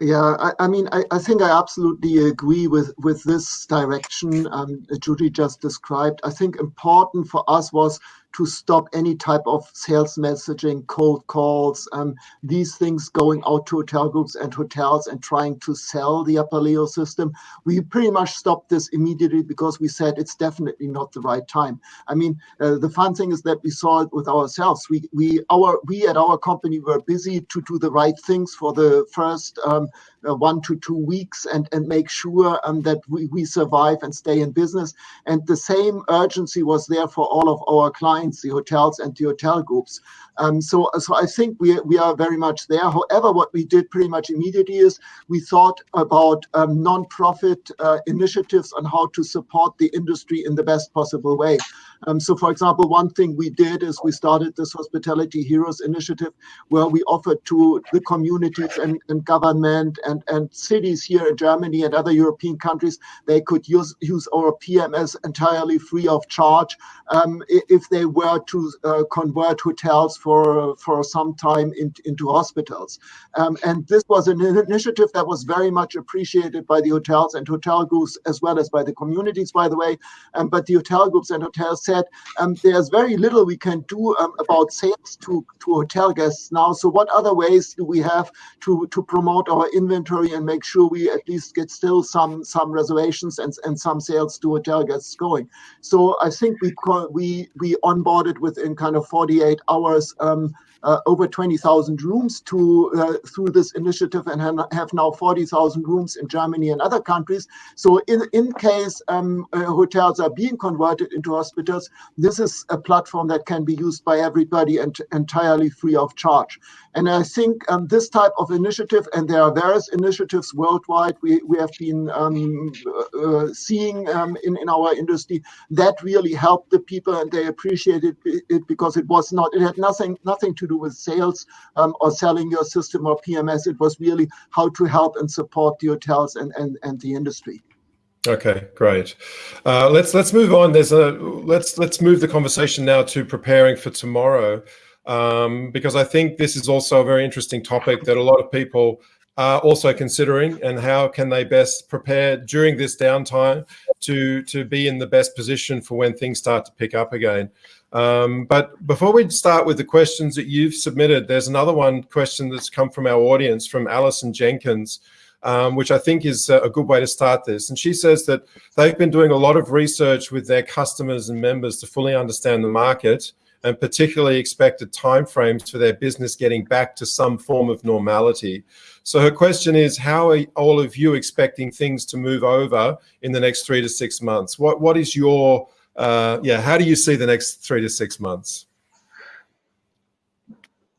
Yeah, I, I mean, I, I, think I absolutely agree with, with this direction um, Judy just described. I think important for us was to stop any type of sales messaging, cold calls, um, these things going out to hotel groups and hotels and trying to sell the Apaleo system. We pretty much stopped this immediately because we said it's definitely not the right time. I mean, uh, the fun thing is that we saw it with ourselves. We we our we at our company were busy to do the right things for the first um, uh, one to two weeks and, and make sure um, that we, we survive and stay in business. And the same urgency was there for all of our clients, the hotels and the hotel groups. Um, so, so I think we, we are very much there. However, what we did pretty much immediately is we thought about um, non-profit uh, initiatives on how to support the industry in the best possible way. Um, so, for example, one thing we did is we started this Hospitality Heroes initiative where we offered to the communities and, and government and, and cities here in Germany and other European countries, they could use, use our PMS entirely free of charge um, if they were to uh, convert hotels for, for some time in, into hospitals. Um, and this was an initiative that was very much appreciated by the hotels and hotel groups as well as by the communities, by the way. Um, but the hotel groups and hotels said um, there's very little we can do um, about sales to, to hotel guests now. So what other ways do we have to, to promote our inventory and make sure we at least get still some some reservations and, and some sales to hotel guests going? So I think we we we onboarded within kind of 48 hours um, uh, over 20,000 rooms to uh, through this initiative and have now 40,000 rooms in Germany and other countries. So in, in case um, uh, hotels are being converted into hospitals, this is a platform that can be used by everybody and entirely free of charge. And I think um, this type of initiative, and there are various initiatives worldwide we, we have been um, uh, seeing um, in, in our industry, that really helped the people and they appreciated it because it was not, it had nothing, nothing to do with sales um, or selling your system or PMS. It was really how to help and support the hotels and, and, and the industry. Okay, great. Uh, let's let's move on. There's a let's let's move the conversation now to preparing for tomorrow um, because I think this is also a very interesting topic that a lot of people are also considering and how can they best prepare during this downtime to, to be in the best position for when things start to pick up again. Um, but before we start with the questions that you've submitted, there's another one question that's come from our audience from Alison Jenkins, um, which I think is a good way to start this. And she says that they've been doing a lot of research with their customers and members to fully understand the market and particularly expected timeframes for their business getting back to some form of normality. So her question is, how are all of you expecting things to move over in the next three to six months? What What is your, uh, yeah, how do you see the next three to six months?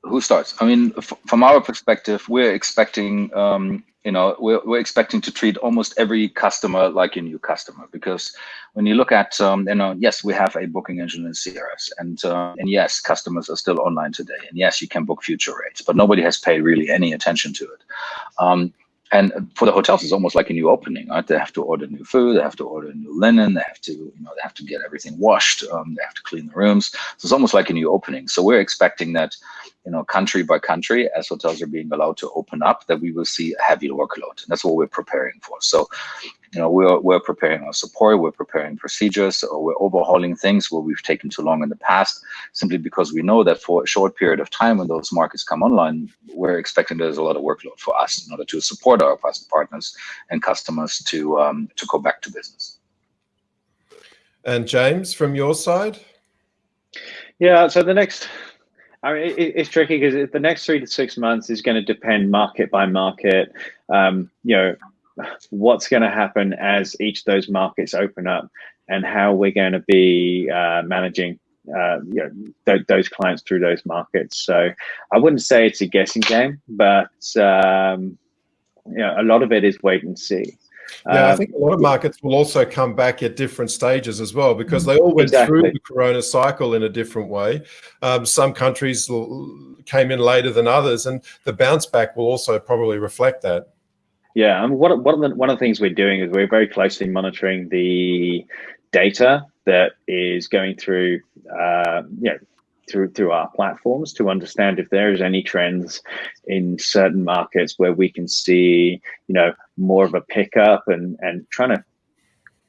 Who starts? I mean, from our perspective, we're expecting um, you know we're, we're expecting to treat almost every customer like a new customer because when you look at um, you know yes we have a booking engine in CRS and uh, and yes customers are still online today and yes you can book future rates but nobody has paid really any attention to it um, and for the hotels it's almost like a new opening right? They have to order new food they have to order new linen they have to you know they have to get everything washed um, they have to clean the rooms. So it's almost like a new opening. So we're expecting that you know, country by country, as hotels are being allowed to open up, that we will see a heavy workload. And that's what we're preparing for. So, you know, we're, we're preparing our support, we're preparing procedures, or we're overhauling things where we've taken too long in the past, simply because we know that for a short period of time when those markets come online, we're expecting there's a lot of workload for us in order to support our partners and customers to um, to go back to business. And James, from your side? Yeah, so the next I mean, it, it's tricky because the next three to six months is going to depend market by market. Um, you know, what's going to happen as each of those markets open up, and how we're going to be uh, managing uh, you know th those clients through those markets. So I wouldn't say it's a guessing game, but um, you know, a lot of it is wait and see. Yeah, I um, think a lot of markets will also come back at different stages as well because they all went exactly. through the corona cycle in a different way. Um, some countries came in later than others, and the bounce back will also probably reflect that. Yeah, I mean, one, one, of the, one of the things we're doing is we're very closely monitoring the data that is going through, uh, you know, through through our platforms to understand if there is any trends in certain markets where we can see you know more of a pickup and and trying to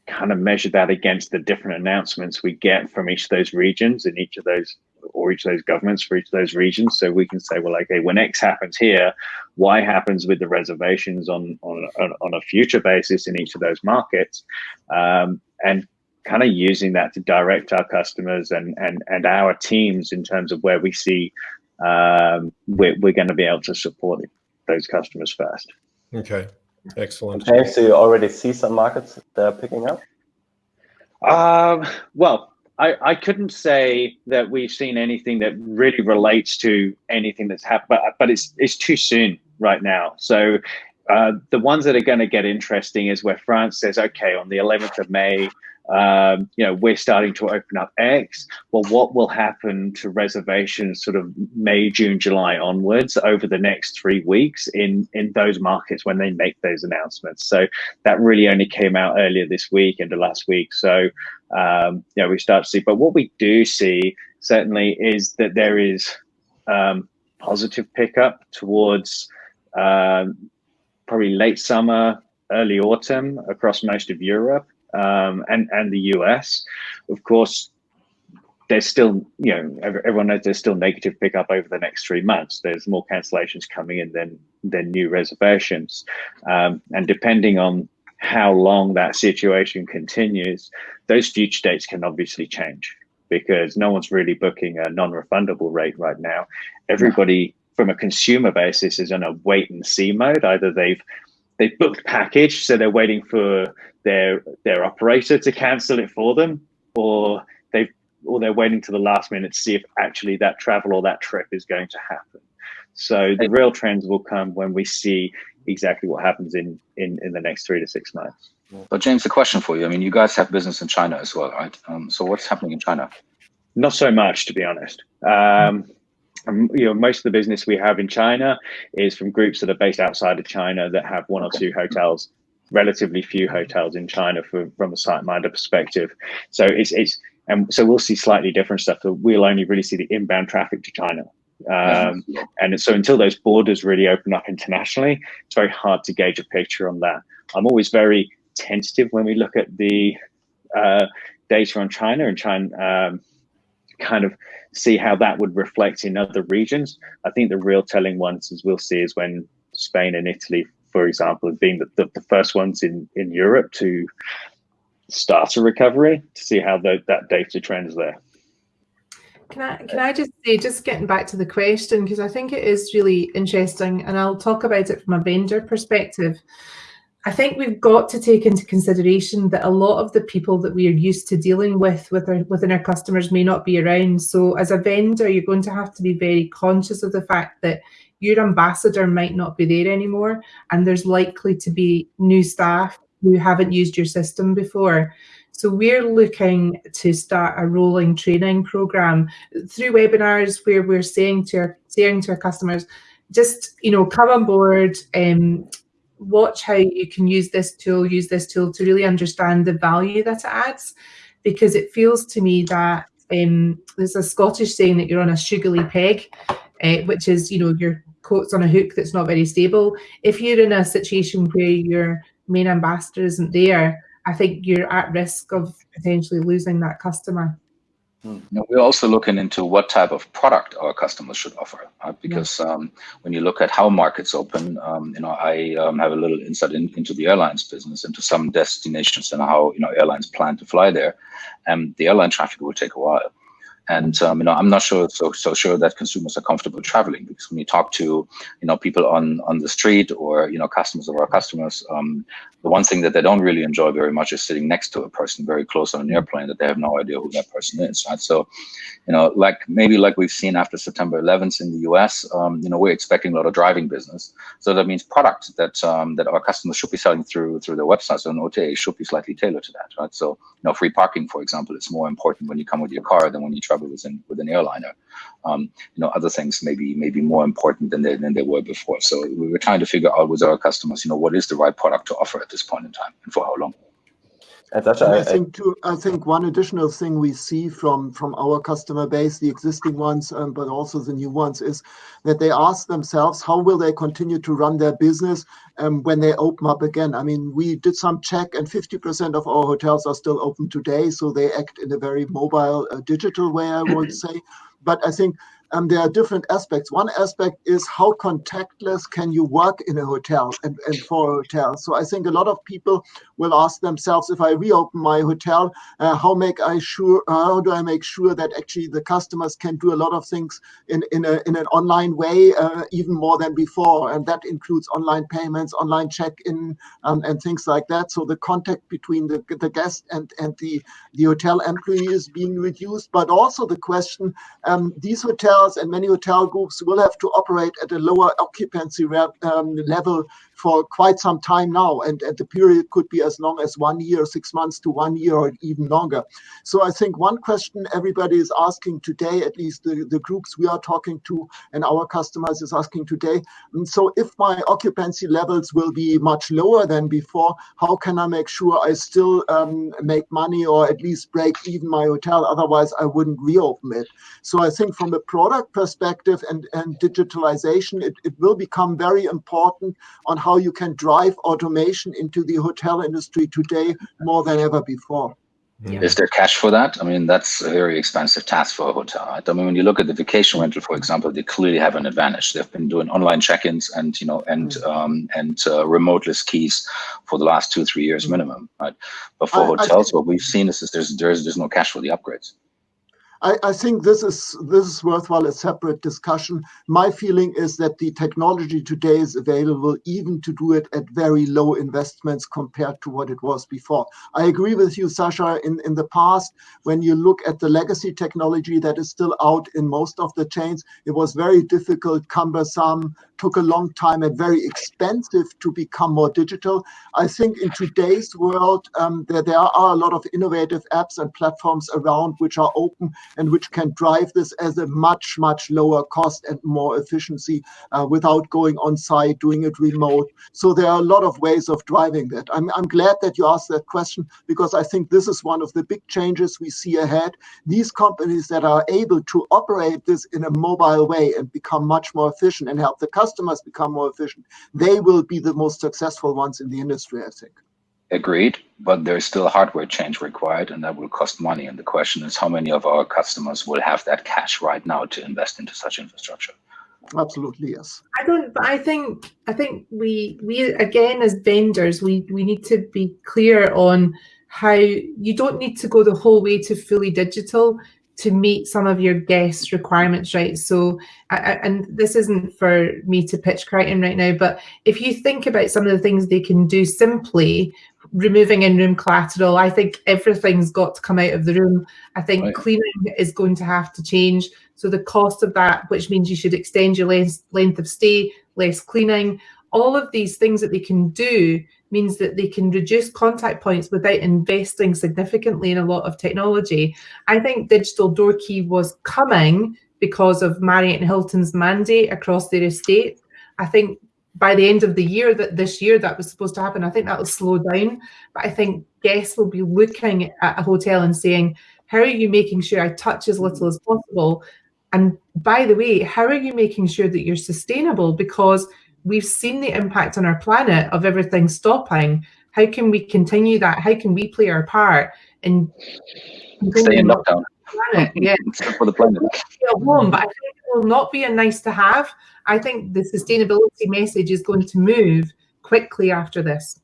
kind of measure that against the different announcements we get from each of those regions in each of those or each of those governments for each of those regions. So we can say well okay when x happens here y happens with the reservations on on on a future basis in each of those markets. Um, and kind of using that to direct our customers and and and our teams in terms of where we see um, we're, we're going to be able to support those customers first. Okay, excellent. Okay, so you already see some markets that are picking up? Um, well, I, I couldn't say that we've seen anything that really relates to anything that's happened, but, but it's, it's too soon right now. So uh, the ones that are going to get interesting is where France says, okay, on the 11th of May, um, you know, we're starting to open up X. Well, what will happen to reservations sort of May, June, July onwards over the next three weeks in, in those markets when they make those announcements? So that really only came out earlier this week into last week. So, um, you know, we start to see, but what we do see certainly is that there is um, positive pickup towards um, probably late summer, early autumn across most of Europe um, and and the US. Of course, there's still you know everyone knows there's still negative pickup over the next three months. There's more cancellations coming in than than new reservations, um, and depending on how long that situation continues, those future dates can obviously change. because no one's really booking a non-refundable rate right now. Everybody from a consumer basis is in a wait and see mode. Either they've they've booked package, so they're waiting for their their operator to cancel it for them, or they've or they're waiting to the last minute to see if actually that travel or that trip is going to happen. So the real trends will come when we see exactly what happens in in in the next three to six months. But James, the question for you, I mean, you guys have business in China as well, right? Um, so what's happening in China? Not so much, to be honest. Um, um, you know, most of the business we have in China is from groups that are based outside of China that have one or two hotels. Relatively few hotels in China for, from a SiteMinder perspective. So it's it's and so we'll see slightly different stuff. So we'll only really see the inbound traffic to China. Um, and so until those borders really open up internationally, it's very hard to gauge a picture on that. I'm always very tentative when we look at the uh, data on China and China um, kind of see how that would reflect in other regions. I think the real telling ones, as we'll see, is when Spain and Italy, for example, have been the, the, the first ones in, in Europe to start a recovery to see how the, that data trends there. Can I can I just say, just getting back to the question, because I think it is really interesting, and I'll talk about it from a vendor perspective. I think we've got to take into consideration that a lot of the people that we are used to dealing with, with our, within our customers may not be around. So as a vendor, you're going to have to be very conscious of the fact that your ambassador might not be there anymore, and there's likely to be new staff who haven't used your system before. So we're looking to start a rolling training program through webinars where we're saying to our saying to our customers, just you know, come on board, um, watch how you can use this tool, use this tool to really understand the value that it adds, because it feels to me that um, there's a Scottish saying that you're on a shoogly peg, uh, which is you know your coat's on a hook that's not very stable. If you're in a situation where your main ambassador isn't there, I think you're at risk of potentially losing that customer. Hmm. Now, we're also looking into what type of product our customers should offer, right? because yeah. um, when you look at how markets open, um, you know, I um, have a little insight in, into the airlines business, into some destinations and how you know airlines plan to fly there, and the airline traffic will take a while. And um, you know, I'm not sure so so sure that consumers are comfortable traveling because when you talk to you know people on on the street or you know customers of our customers, um, the one thing that they don't really enjoy very much is sitting next to a person very close on an airplane that they have no idea who that person is. Right. So, you know, like maybe like we've seen after September 11th in the US, um, you know, we're expecting a lot of driving business. So that means product that um, that our customers should be selling through through their websites and OTA should be slightly tailored to that. Right. So, you know, free parking, for example, is more important when you come with your car than when you travel within with an airliner. Um, you know, other things maybe maybe more important than they than they were before. So we were trying to figure out with our customers, you know, what is the right product to offer at this point in time and for how long. And Sascha, I, I, think too, I think one additional thing we see from from our customer base, the existing ones, um, but also the new ones, is that they ask themselves how will they continue to run their business um, when they open up again. I mean, we did some check, and 50% of our hotels are still open today, so they act in a very mobile, uh, digital way, I would say. But I think um, there are different aspects. One aspect is how contactless can you work in a hotel and, and for a hotel. So I think a lot of people will ask themselves, if I reopen my hotel, uh, how make I sure? How do I make sure that actually the customers can do a lot of things in in, a, in an online way, uh, even more than before, and that includes online payments, online check-in, um, and things like that. So the contact between the the guest and and the the hotel employee is being reduced, but also the question: um, these hotels hotels and many hotel groups will have to operate at a lower occupancy um, level for quite some time now. And, and the period could be as long as one year, six months to one year, or even longer. So I think one question everybody is asking today, at least the, the groups we are talking to and our customers is asking today, and so if my occupancy levels will be much lower than before, how can I make sure I still um, make money or at least break even my hotel? Otherwise, I wouldn't reopen it. So I think from a product perspective and, and digitalization, it, it will become very important on how how you can drive automation into the hotel industry today more than ever before. Yeah. Is there cash for that? I mean, that's a very expensive task for a hotel. Right? I mean, when you look at the vacation rental, for example, they clearly have an advantage. They've been doing online check-ins and you know and mm. um, and uh, remoteless keys for the last two three years mm. minimum. Right? But for I, hotels, I what we've seen is, is there's there's there's no cash for the upgrades. I, I, think this is this is worthwhile a separate discussion. My feeling is that the technology today is available even to do it at very low investments compared to what it was before. I agree with you, Sascha, In in the past, when you look at the legacy technology that is still out in most of the chains, it was very difficult, cumbersome, took a long time, and very expensive to become more digital. I think in today's world, um, there there are a lot of innovative apps and platforms around which are open and which can drive this as a much, much lower cost and more efficiency uh, without going on site, doing it remote. So there are a lot of ways of driving that. I'm, I'm glad that you asked that question because I think this is one of the big changes we see ahead. These companies that are able to operate this in a mobile way and become much more efficient and help the customers become more efficient, they will be the most successful ones in the industry, I think. Agreed, but there's still hardware change required and that will cost money. And the question is how many of our customers will have that cash right now to invest into such infrastructure? Absolutely, yes. I don't I think I think we we again as vendors we we need to be clear on how you don't need to go the whole way to fully digital to meet some of your guests' requirements, right? So, and this isn't for me to pitch Criton right now, but if you think about some of the things they can do simply, removing in-room collateral, I think everything's got to come out of the room. I think right. cleaning is going to have to change. So the cost of that, which means you should extend your length, length of stay, less cleaning, all of these things that they can do means that they can reduce contact points without investing significantly in a lot of technology. I think digital door key was coming because of Marriott and Hilton's mandate across their estate. I think by the end of the year that this year that was supposed to happen, I think that will slow down. But I think guests will be looking at a hotel and saying, how are you making sure I touch as little as possible? And by the way, how are you making sure that you're sustainable? Because we've seen the impact on our planet of everything stopping. How can we continue that? How can we play our part in stay in lockdown? Planet? Yeah, for the planet. Home, but I think it will not be a nice to have. I think the sustainability message is going to move quickly after this.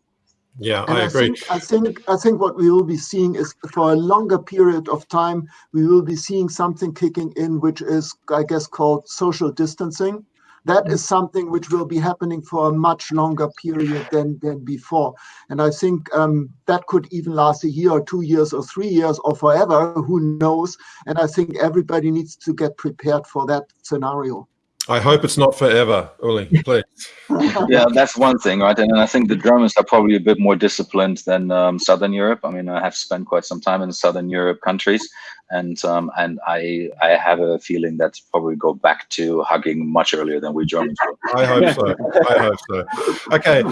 Yeah, I, I agree. Think, I think I think what we will be seeing is for a longer period of time, we will be seeing something kicking in, which is, I guess, called social distancing that is something which will be happening for a much longer period than, than before. And I think um, that could even last a year or two years or three years or forever, who knows? And I think everybody needs to get prepared for that scenario. I hope it's not forever, Uli, please. yeah, that's one thing, right? And I think the Germans are probably a bit more disciplined than um, Southern Europe. I mean, I have spent quite some time in Southern Europe countries, and um, and I I have a feeling that's probably go back to hugging much earlier than we Germans. I hope so. I hope so. Okay,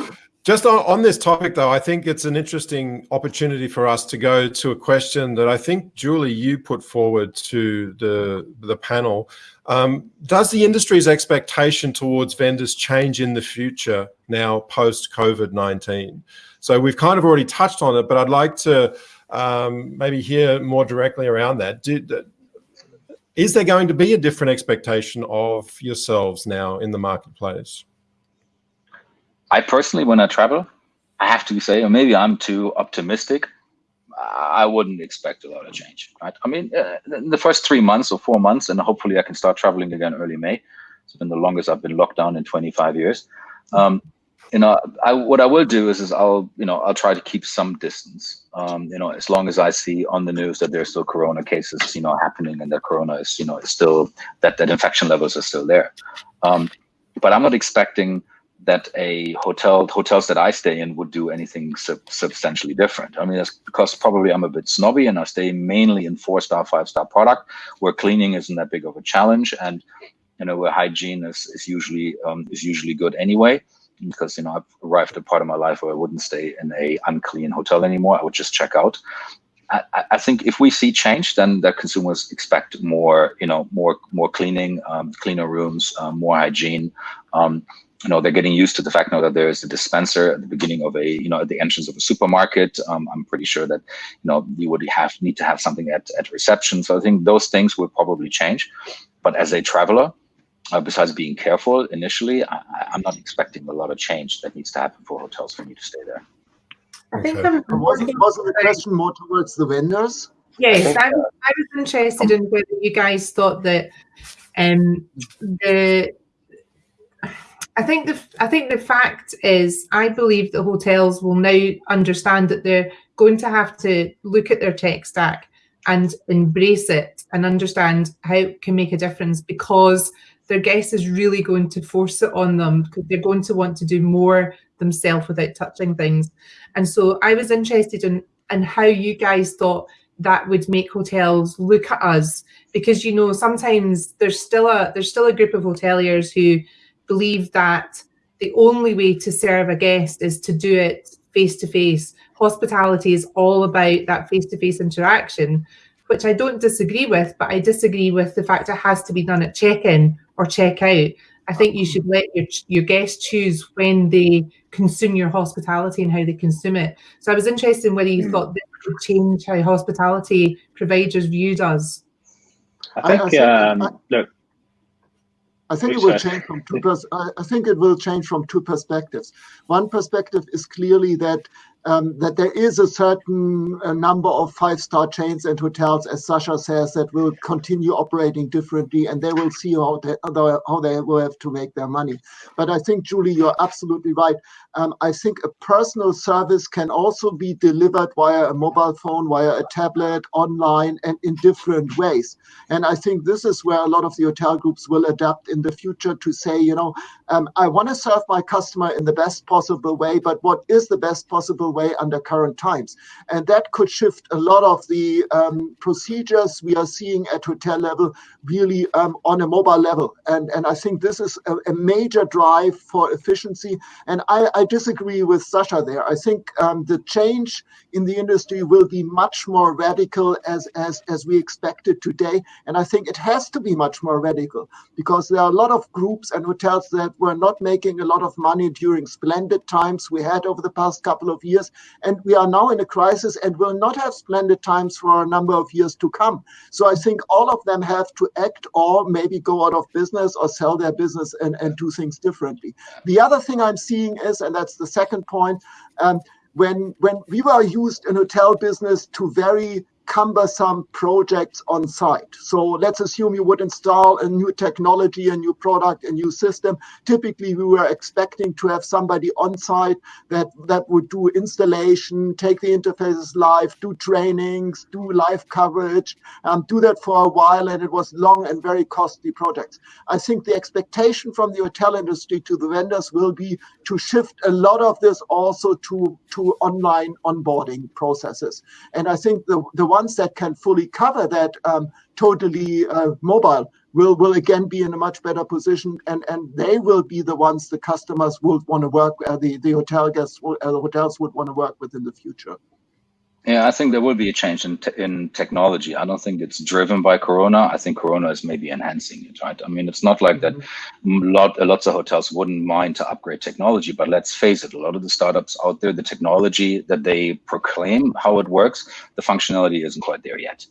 just on, on, this topic, though, I think it's an interesting opportunity for us to go to a question that I think, Julie, you put forward to the, the panel. Um, does the industry's expectation towards vendors change in the future now post-COVID-19? So we've kind of already touched on it, but I'd like to um, maybe hear more directly around that. Do, is there going to be a different expectation of yourselves now in the marketplace? I personally, when I travel, I have to say, or maybe I'm too optimistic. I wouldn't expect a lot of change. Right? I mean, uh, the first three months or four months, and hopefully I can start traveling again early May. It's been the longest I've been locked down in 25 years. Um, you know, I, what I will do is, is I'll, you know, I'll try to keep some distance. Um, you know, as long as I see on the news that there's still Corona cases, you know, happening, and that Corona is, you know, is still that that infection levels are still there. Um, but I'm not expecting that a hotel hotels that I stay in would do anything sub substantially different. I mean, that's because probably I'm a bit snobby and I stay mainly in four star, five star product where cleaning isn't that big of a challenge, and you know where hygiene is is usually um, is usually good anyway. Because you know I've arrived at a part of my life where I wouldn't stay in a unclean hotel anymore. I would just check out. I, I, think if we see change, then the consumers expect more, you know, more more cleaning, um, cleaner rooms, um, more hygiene. Um, you know they're getting used to the fact now that there is a dispenser at the beginning of a you know at the entrance of a supermarket. Um, i'm pretty sure that you know you would have need to have something at, at reception. So i think those things will probably change. But as a traveler uh, besides being careful initially I, am not expecting a lot of change that needs to happen for hotels for me to stay there. I think okay. wasn't, wasn't the question more towards the vendors. Yes, I, think, I, was, I was interested in whether you guys thought that um, the I think the I think the fact is I believe that hotels will now understand that they're going to have to look at their tech stack and embrace it and understand how it can make a difference because their guest is really going to force it on them because they're going to want to do more themselves without touching things. And so I was interested in in how you guys thought that would make hotels look at us because you know sometimes there's still a there's still a group of hoteliers who believe that the only way to serve a guest is to do it face to face. Hospitality is all about that face to face interaction, which I don't disagree with, but I disagree with the fact it has to be done at check in or check out. I think you should let your your guests choose when they consume your hospitality and how they consume it. So I was interested in whether you mm. thought this would change how hospitality providers viewed us. I think, I, I think um, I, look, I think it will change from two. I think it will change from two perspectives. One perspective is clearly that um, that there is a certain uh, number of five-star chains and hotels, as Sascha says, that will continue operating differently, and they will see how they, how they will have to make their money. But I think, Julie, you're absolutely right. Um, I think a personal service can also be delivered via a mobile phone, via a tablet, online, and in different ways. And I think this is where a lot of the hotel groups will adapt in the future to say, you know, um, I want to serve my customer in the best possible way, but what is the best possible way under current times. And that could shift a lot of the um, procedures we are seeing at hotel level really um, on a mobile level. And, and I think this is a, a major drive for efficiency. And I, I, disagree with Sascha there. I think um, the change in the industry will be much more radical as, as, as we expected today. And I think it has to be much more radical because there are a lot of groups and hotels that were not making a lot of money during splendid times we had over the past couple of years. And we are now in a crisis and will not have splendid times for a number of years to come. So I think all of them have to act or maybe go out of business or sell their business and, and do things differently. The other thing I'm seeing is, and that's the second point, um, when when we were used in hotel business to very cumbersome projects on site. So let's assume you would install a new technology, a new product, a new system. Typically, we were expecting to have somebody on site that, that would do installation, take the interfaces live, do trainings, do live coverage, um, do that for a while, and it was long and very costly projects. I think the expectation from the hotel industry to the vendors will be to shift a lot of this also to, to online onboarding processes. And I think the, the ones that can fully cover that um, totally uh, mobile will will again be in a much better position, and and they will be the ones the customers will want to work. Uh, the the hotel guests, will, uh, the hotels would want to work with in the future. Yeah, I think there will be a change in te in technology. I don't think it's driven by Corona. I think Corona is maybe enhancing it, right? I mean, it's not like mm -hmm. that. Mm-hmm. Lot lots of hotels wouldn't mind to upgrade technology, but let's face it, a lot of the startups out there, the technology that they proclaim how it works, the functionality isn't quite there yet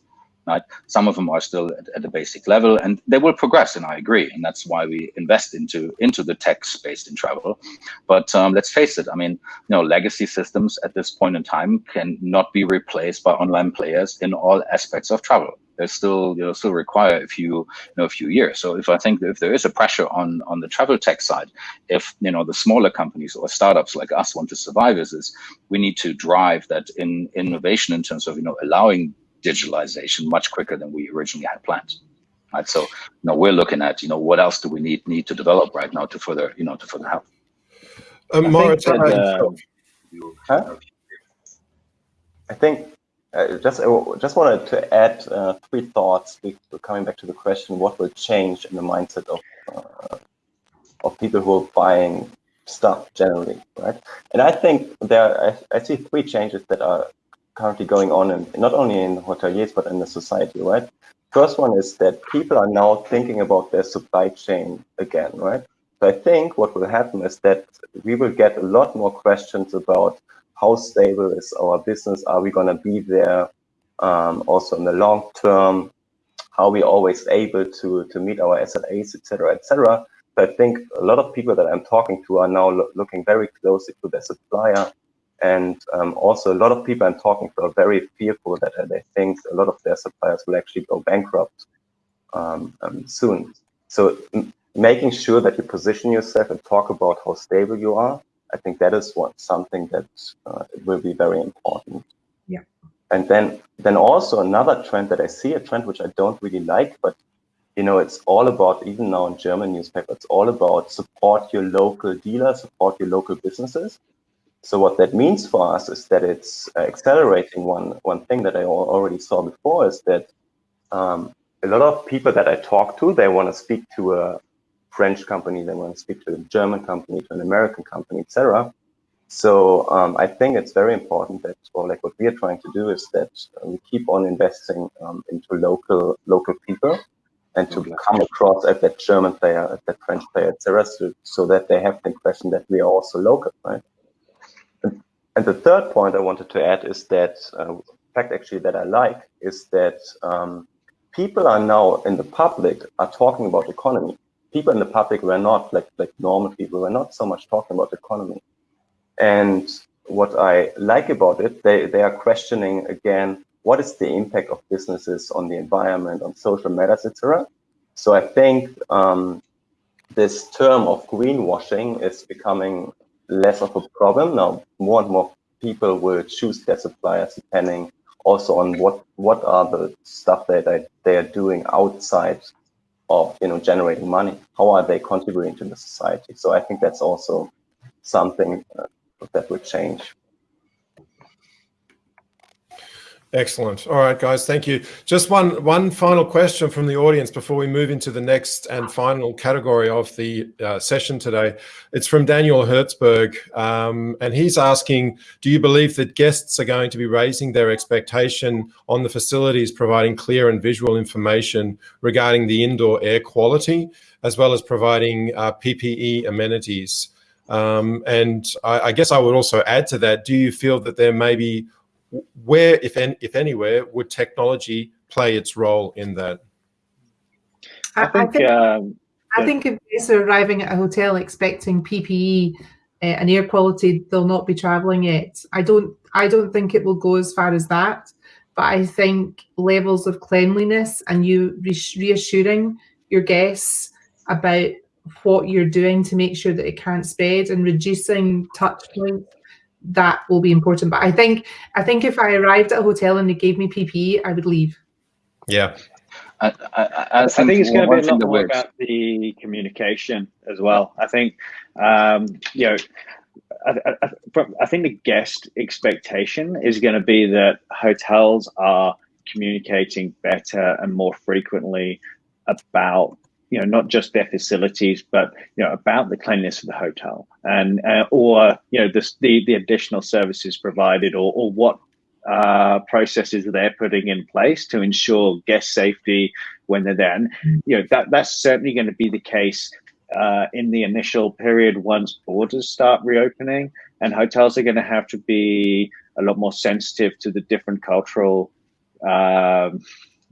right? Some of them are still at, at, the basic level and they will progress, and I agree. And that's why we invest into into the tech space in travel. But um, let's face it, I mean, you know, legacy systems at this point in time can not be replaced by online players in all aspects of travel. They still, you know, still require a few, you know, a few years. So if I think if there is a pressure on on the travel tech side, if you know the smaller companies or startups like us want to survive, is, is we need to drive that in innovation in terms of you know allowing digitalization much quicker than we originally had planned. Right. So, you know, we're looking at, you know, what else do we need need to develop right now to further, you know, to further help. Um, Moritz, I think, uh, huh? I think uh, just I just wanted to add uh, three thoughts. Coming back to the question, what will change in the mindset of uh, of people who are buying stuff generally, right? And I think there, I, I see three changes that are currently going on, in, not only in hoteliers, but in the society, right? First one is that people are now thinking about their supply chain again, right? So I think what will happen is that we will get a lot more questions about how stable is our business? Are we going to be there um, also in the long term? How are we always able to, to meet our SLAs, etc., etc.? So I think a lot of people that I'm talking to are now lo looking very closely to their supplier And um, also, a lot of people I'm talking to are very fearful that uh, they think a lot of their suppliers will actually go bankrupt um, um, soon. So, making sure that you position yourself and talk about how stable you are, I think that is what something that uh, will be very important. Yeah. And then, then also another trend that I see, a trend which I don't really like, but you know, it's all about, even now in German newspaper, it's all about support your local dealer, support your local businesses. So what that means for us is that it's uh, accelerating one, one thing that I already saw before is that um, a lot of people that I talk to, they want to speak to a French company, they want to speak to a German company, to an American company, etc. So um, I think it's very important that, or like what we are trying to do is that we keep on investing um, into local local people and to come across at that German player, at that French player, etc., so, so that they have the impression that we are also local, right? And, the third point I wanted to add is that uh, fact actually that I like is that um, people are now in the public are talking about economy. People in the public were not like like normal people were not so much talking about economy. And what I like about it, they, they are questioning again what is the impact of businesses on the environment, on social matters, etc. So I think um, this term of greenwashing is becoming less of a problem now. More and more people will choose their suppliers depending also on what what are the stuff that they, they are doing outside of you know generating money. How are they contributing to the society? So I think that's also something uh, that will change. Excellent. All right, guys, thank you. Just one one final question from the audience before we move into the next and final category of the uh, session today. It's from Daniel Hertzberg, um, and he's asking, do you believe that guests are going to be raising their expectation on the facilities providing clear and visual information regarding the indoor air quality, as well as providing uh, PPE amenities? Um, and I, I guess I would also add to that, do you feel that there may be where, if, any, if anywhere, would technology play its role in that? I, think, I think, um, I think if guests are arriving at a hotel expecting PPE uh, and air quality, they'll not be traveling it. I don't. I don't think it will go as far as that. But I think levels of cleanliness and you reassuring your guests about what you're doing to make sure that it can't spread and reducing touch points that will be important. But I think I think if I arrived at a hotel and they gave me PPE, I would leave. Yeah. I, I, I, think, I think, it's going to be a lot more about the communication as well. I think, um, you know, I, I, think the guest expectation is going to be that hotels are communicating better and more frequently about you know not just their facilities but you know about the cleanliness of the hotel and uh, or you know the, the, the additional services provided or, or what uh, processes they're putting in place to ensure guest safety when they're there. And you know that that's certainly going to be the case uh, in the initial period once borders start reopening and hotels are going to have to be a lot more sensitive to the different cultural um,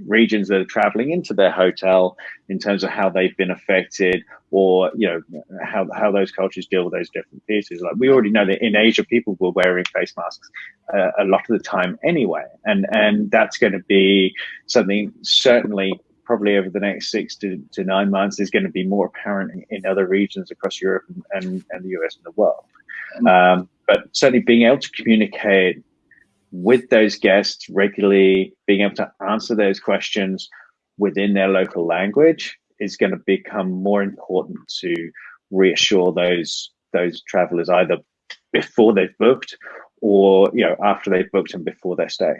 regions that are traveling into their hotel in terms of how they've been affected or you know how, how those cultures deal with those different pieces. Like we already know that in asia people were wearing face masks uh, a lot of the time anyway. And and that's going to be something certainly probably over the next six to, to nine months is going to be more apparent in, in other regions across europe and, and, and the us and the world. Um, but certainly being able to communicate with those guests regularly, being able to answer those questions within their local language is going to become more important to reassure those those travelers either before they've booked or you know after they've booked and before their stay.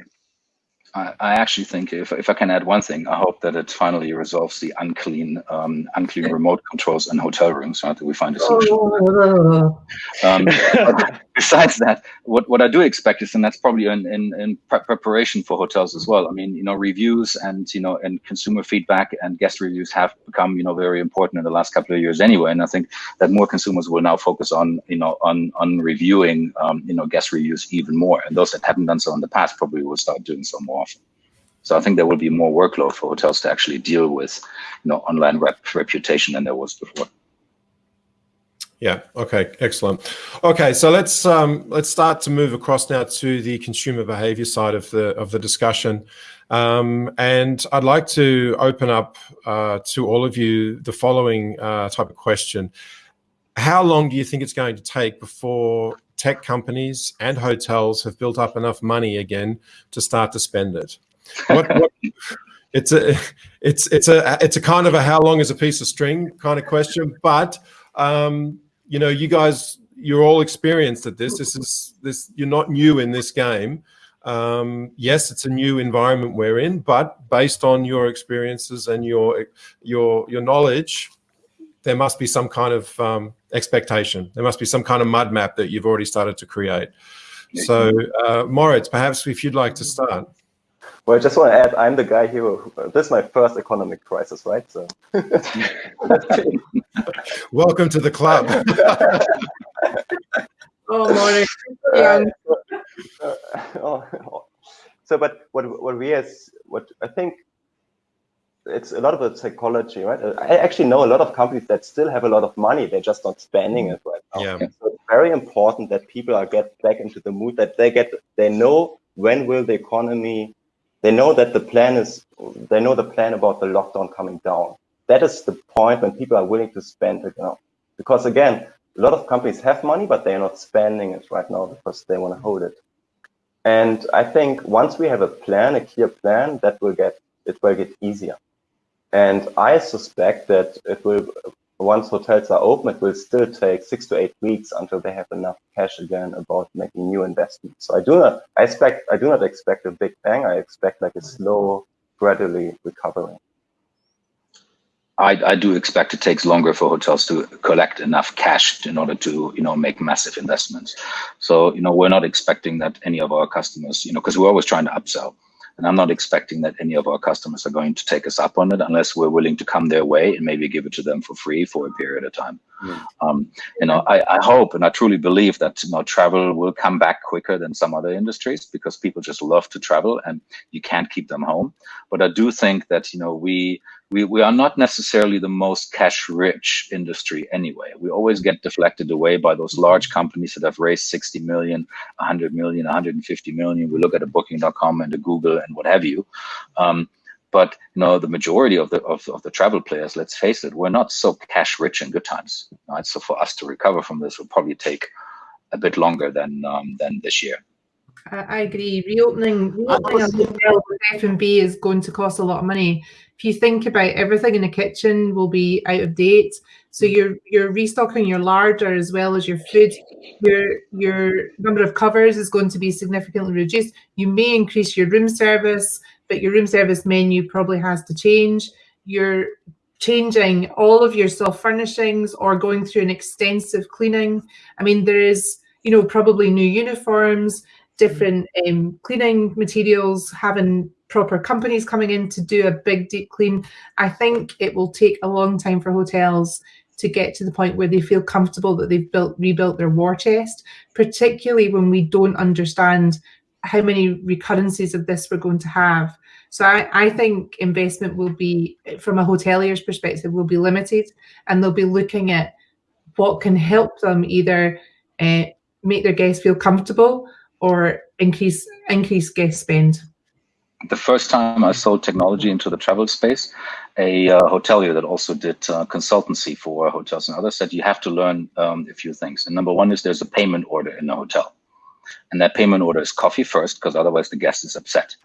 I, I actually think if, if I can add one thing, I hope that it finally resolves the unclean um, unclean remote controls in hotel rooms. Right, that we find a solution. um, besides that, what, what I do expect is, and that's probably in, in, in preparation for hotels as well. I mean, you know, reviews and you know, and consumer feedback and guest reviews have become you know very important in the last couple of years anyway. And I think that more consumers will now focus on you know on on reviewing um, you know guest reviews even more, and those that haven't done so in the past probably will start doing so more often. So I think there will be more workload for hotels to actually deal with, you know, online rep reputation than there was before. Yeah. Okay. Excellent. Okay. So let's um, let's start to move across now to the consumer behavior side of the of the discussion, um, and I'd like to open up uh, to all of you the following uh, type of question: How long do you think it's going to take before tech companies and hotels have built up enough money again to start to spend it? What, what, it's a it's it's a it's a kind of a how long is a piece of string kind of question, but um, you know, you guys, you're all experienced at this. This is this. You're not new in this game. Um, yes, it's a new environment we're in, but based on your experiences and your your your knowledge, there must be some kind of um, expectation. There must be some kind of mud map that you've already started to create. So, uh, Moritz, perhaps if you'd like to start. Well, I just want to add, I'm the guy here. Who, uh, this is my first economic crisis, right? So, welcome to the club. oh, morning. Uh, yeah. Uh, oh, oh, so, but what what we as what I think it's a lot of a psychology, right? Uh, I actually know a lot of companies that still have a lot of money; they're just not spending it right now. Yeah. So it's very important that people are get back into the mood that they get. They know when will the economy they know that the plan is, they know the plan about the lockdown coming down. That is the point when people are willing to spend it now. Because again, a lot of companies have money, but they're not spending it right now because they want to hold it. And I think once we have a plan, a clear plan, that will get, it will get easier. And I suspect that it will, once hotels are open, it will still take six to eight weeks until they have enough cash again about making new investments. So I do not I expect I do not expect a big bang. I expect like a slow, gradually recovering. I, I do expect it takes longer for hotels to collect enough cash in order to you know make massive investments. So you know we're not expecting that any of our customers you know because we're always trying to upsell. And I'm not expecting that any of our customers are going to take us up on it unless we're willing to come their way and maybe give it to them for free for a period of time. Um, you know, I, I, hope and I truly believe that you know travel will come back quicker than some other industries because people just love to travel and you can't keep them home. But I do think that you know we we, we are not necessarily the most cash rich industry anyway. We always get deflected away by those large companies that have raised 60 million, 100 million, 150 million. We look at a booking.com and a Google and what have you. Um, but you know, the majority of the of, of the travel players, let's face it, we're not so cash rich in good times. Right? So for us to recover from this will probably take a bit longer than um, than this year. I, agree. Reopening, reopening a hotel with F&B is going to cost a lot of money. If you think about everything in the kitchen will be out of date. So you're you're restocking your larder as well as your food. Your your number of covers is going to be significantly reduced. You may increase your room service, but your room service menu probably has to change. You're changing all of your soft furnishings or going through an extensive cleaning. I mean, there is, you know, probably new uniforms different um, cleaning materials, having proper companies coming in to do a big deep clean. I think it will take a long time for hotels to get to the point where they feel comfortable that they've built rebuilt their war chest, particularly when we don't understand how many recurrences of this we're going to have. So I, I think investment will be, from a hotelier's perspective, will be limited and they'll be looking at what can help them either uh, make their guests feel comfortable or increase increase guest spend? The first time I sold technology into the travel space, a uh, hotelier that also did uh, consultancy for hotels and others said you have to learn um, a few things. And number one is there's a payment order in a hotel. And that payment order is coffee first, because otherwise the guest is upset.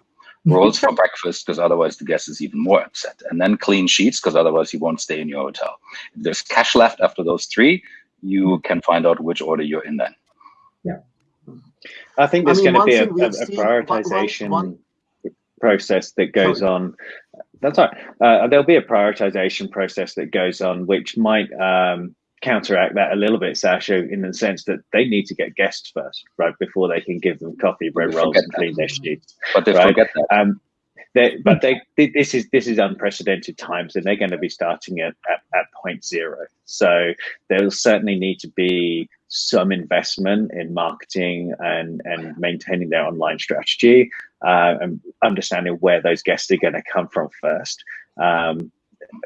Rolls for breakfast, because otherwise the guest is even more upset. And then clean sheets, because otherwise he won't stay in your hotel. If there's cash left after those three, you can find out which order you're in then. Yeah. I think there's I mean, going to be a, a, a prioritization one, one, process that goes sorry. on. That's right. Uh, there'll be a prioritization process that goes on, which might um, counteract that a little bit, Sascha, in the sense that they need to get guests first, right, before they can give them coffee, bread rolls, and clean their sheets. But they right? forget that. Um, they, but they, this is this is unprecedented times, and they're going to be starting at, at, at point zero. So there will certainly need to be some investment in marketing and and maintaining their online strategy uh, and understanding where those guests are going to come from first. Um,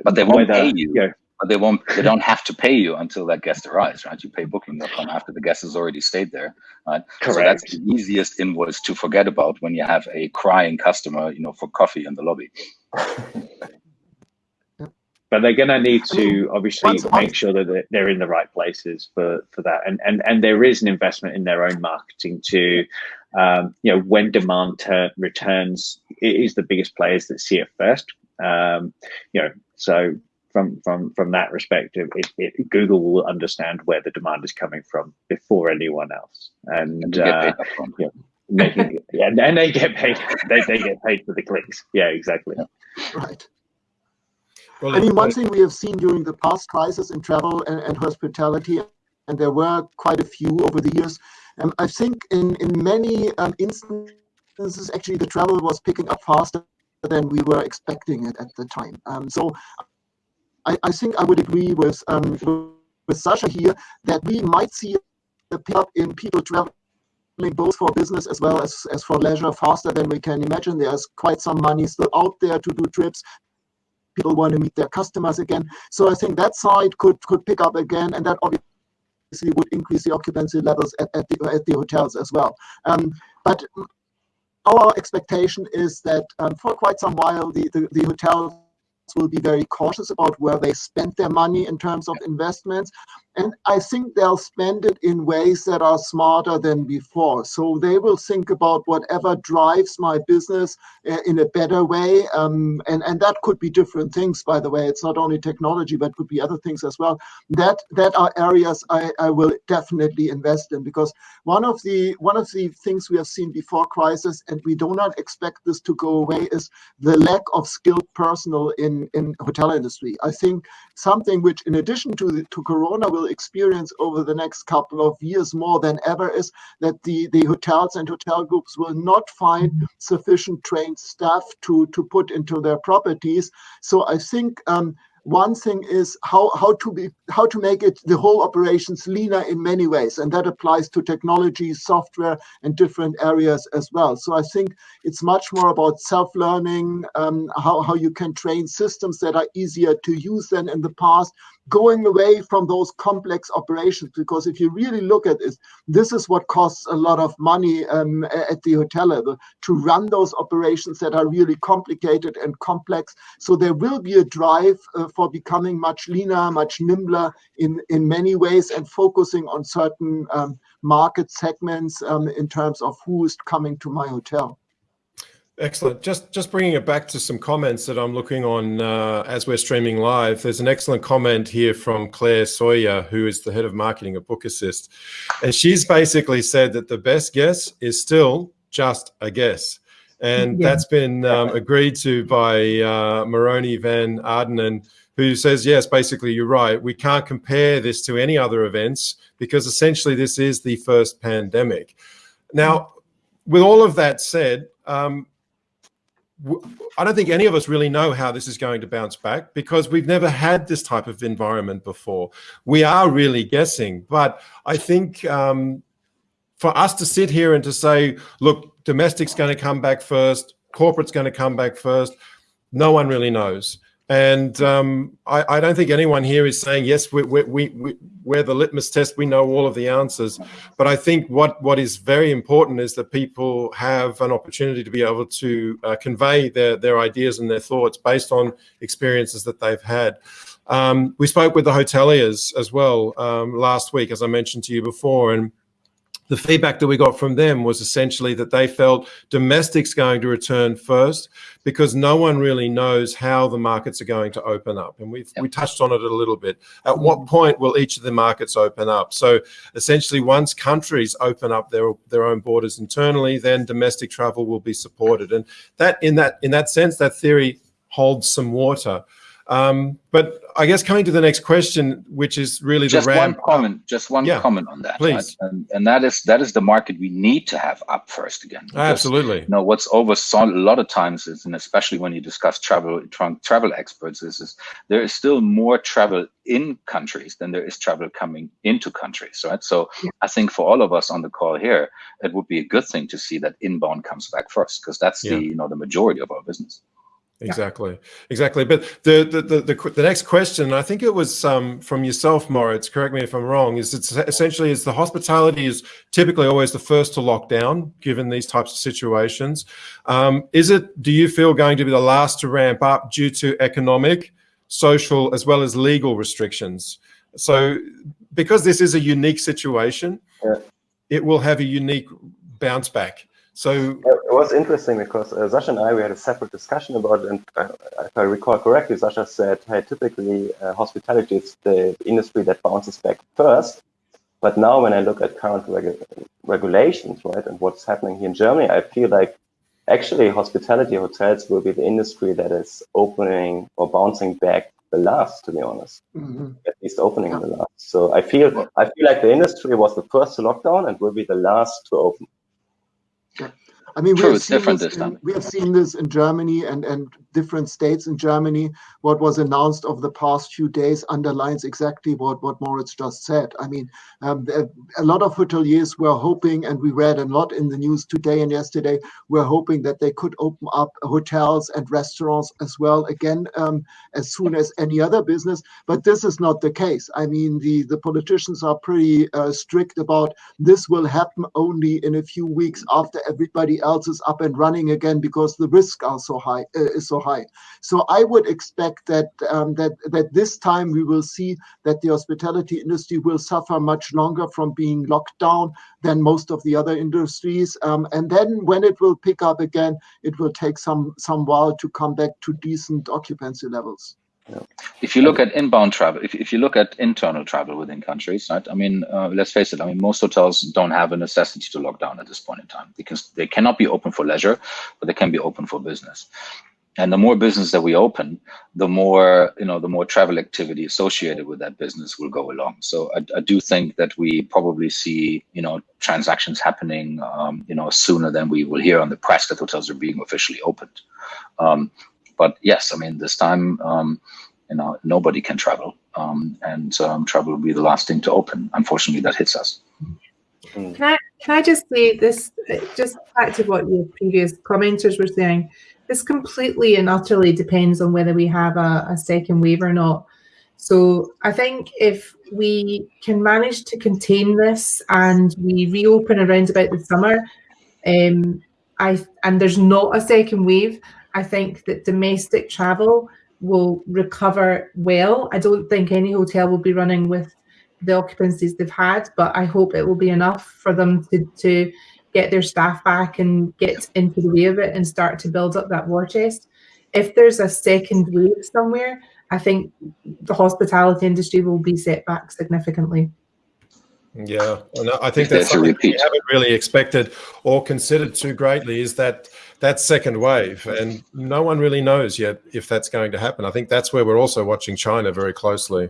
but they won't whether, pay you. you know, but they won't they don't have to pay you until that guest arrives right? You pay booking.com after the guest has already stayed there right? Correct. so that's the easiest invoice to forget about when you have a crying customer you know for coffee in the lobby. But they're going to need to obviously make sure that they're- they're in the right places for for that. And and and there is an investment in their own marketing to um, you know when demand ter- returns it is the biggest players that see it first. Um, you know so from from from that perspective it, it, google will understand where the demand is coming from before anyone else and, and uh, yeah. making yeah, and, and they get paid they, they get paid for the clicks yeah exactly Right. Well, I mean, one thing we have seen during the past crisis in travel and, and hospitality, and there were quite a few over the years. Um, I think in in many um, instances, actually, the travel was picking up faster than we were expecting it at the time. Um, so, I, I think I would agree with um, with Sascha here that we might see a pickup in people traveling both for business as well as, as for leisure faster than we can imagine. There's quite some money still out there to do trips people want to meet their customers again. So I think that side could could pick up again, and that obviously would increase the occupancy levels at, at the at the hotels as well. Um, but our expectation is that um, for quite some while the, the, the hotels will be very cautious about where they spend their money in terms of investments. And I think they'll spend it in ways that are smarter than before. So they will think about whatever drives my business uh, in a better way. Um, and, and that could be different things, by the way. It's not only technology, but could be other things as well. That that are areas I, I will definitely invest in because one of the one of the things we have seen before crisis, and we do not expect this to go away, is the lack of skilled personnel in, in hotel industry. I think something which in addition to the, to corona will experience over the next couple of years more than ever is that the the hotels and hotel groups will not find sufficient trained staff to to put into their properties. So i think um, one thing is how how to be how to make it the whole operations leaner in many ways and that applies to technology software and different areas as well. So i think it's much more about self-learning um, how, how you can train systems that are easier to use than in the past going away from those complex operations because if you really look at it this is what costs a lot of money um, at the hotel level to run those operations that are really complicated and complex. So there will be a drive uh, for becoming much leaner much nimbler in in many ways and focusing on certain um, market segments um, in terms of who is coming to my hotel Excellent. Just just bringing it back to some comments that I'm looking on uh, as we're streaming live. There's an excellent comment here from Claire Sawyer, who is the head of marketing at Bookassist, and she's basically said that the best guess is still just a guess, and Yeah. that's been um, agreed to by uh, Moroni Van Ardenen, who says yes, basically you're right. We can't compare this to any other events because essentially this is the first pandemic. Now, with all of that said. Um, I don't think any of us really know how this is going to bounce back because we've never had this type of environment before. We are really guessing, but I think um, for us to sit here and to say, look, domestic's going to come back first, corporate's going to come back first, no one really knows. And um, I, I, don't think anyone here is saying, yes, we, we, we, we, we're the litmus test, we know all of the answers. But I think what, what is very important is that people have an opportunity to be able to uh, convey their, their ideas and their thoughts based on experiences that they've had. Um, we spoke with the hoteliers as well um, last week, as I mentioned to you before, and the feedback that we got from them was essentially that they felt domestic's going to return first because no one really knows how the markets are going to open up. And we've yep. we touched on it a little bit. At mm-hmm. what point will each of the markets open up? So essentially once countries open up their their own borders internally, then domestic travel will be supported. And that in that in that sense, that theory holds some water. Um, but I guess coming to the next question, which is really just the one comment, just one yeah, comment on that, please, right? and, and that is that is the market we need to have up first again. Because, Absolutely. You know what's oversaw a lot of times is, and especially when you discuss travel tra travel experts, is, is there is still more travel in countries than there is travel coming into countries, right? So yeah. I think for all of us on the call here, it would be a good thing to see that inbound comes back first because that's yeah. the you know the majority of our business. Exactly, exactly. But the, the the the the, next question, I think it was um, from yourself, Moritz. Correct me if I'm wrong. Is it's essentially is the hospitality is typically always the first to lock down, given these types of situations. Um, is it? Do you feel going to be the last to ramp up due to economic, social, as well as legal restrictions? So, because this is a unique situation, yeah. it will have a unique bounce back. So it was interesting because uh, Sascha and I we had a separate discussion about it, and uh, if I recall correctly, Sascha said, "Hey, typically uh, hospitality is the industry that bounces back first. But now, when I look at current regu regulations, right, and what's happening here in Germany, I feel like actually hospitality hotels will be the industry that is opening or bouncing back the last, to be honest. Mm -hmm. At least opening yeah. the last. So I feel I feel like the industry was the first to lock down and will be the last to open. Sure I mean, we have, seen this in, we have seen this in Germany and, and different states in Germany. What was announced over the past few days underlines exactly what, what Moritz just said. I mean, um, a lot of hoteliers were hoping, and we read a lot in the news today and yesterday, were hoping that they could open up hotels and restaurants as well again um, as soon as any other business. But this is not the case. I mean, the, the politicians are pretty uh, strict about this will happen only in a few weeks after everybody else is up and running again because the risk are so high uh, is so high. So I would expect that um, that that this time we will see that the hospitality industry will suffer much longer from being locked down than most of the other industries. Um, and then when it will pick up again, it will take some some while to come back to decent occupancy levels. If you look at inbound travel, if, if you look at internal travel within countries, right? I mean, uh, let's face it. I mean, most hotels don't have a necessity to lock down at this point in time because they cannot be open for leisure, but they can be open for business. And the more business that we open, the more you know, the more travel activity associated with that business will go along. So I, I do think that we probably see you know transactions happening um, you know sooner than we will hear on the press that hotels are being officially opened. Um, but yes, I mean, this time, um, you know, nobody can travel, um, and um, travel will be the last thing to open. Unfortunately, that hits us. Can I can I just say this? Just back to what your previous commenters were saying. This completely and utterly depends on whether we have a, a second wave or not. So I think if we can manage to contain this and we reopen around about the summer, um, I and there's not a second wave, I think that domestic travel will recover well. I don't think any hotel will be running with the occupancies they've had, but I hope it will be enough for them to, to get their staff back and get into the way of it and start to build up that war chest. If there's a second wave somewhere, I think the hospitality industry will be set back significantly. Yeah, and I think that's something we haven't really expected or considered too greatly is that that second wave, and no one really knows yet if that's going to happen. I think that's where we're also watching China very closely.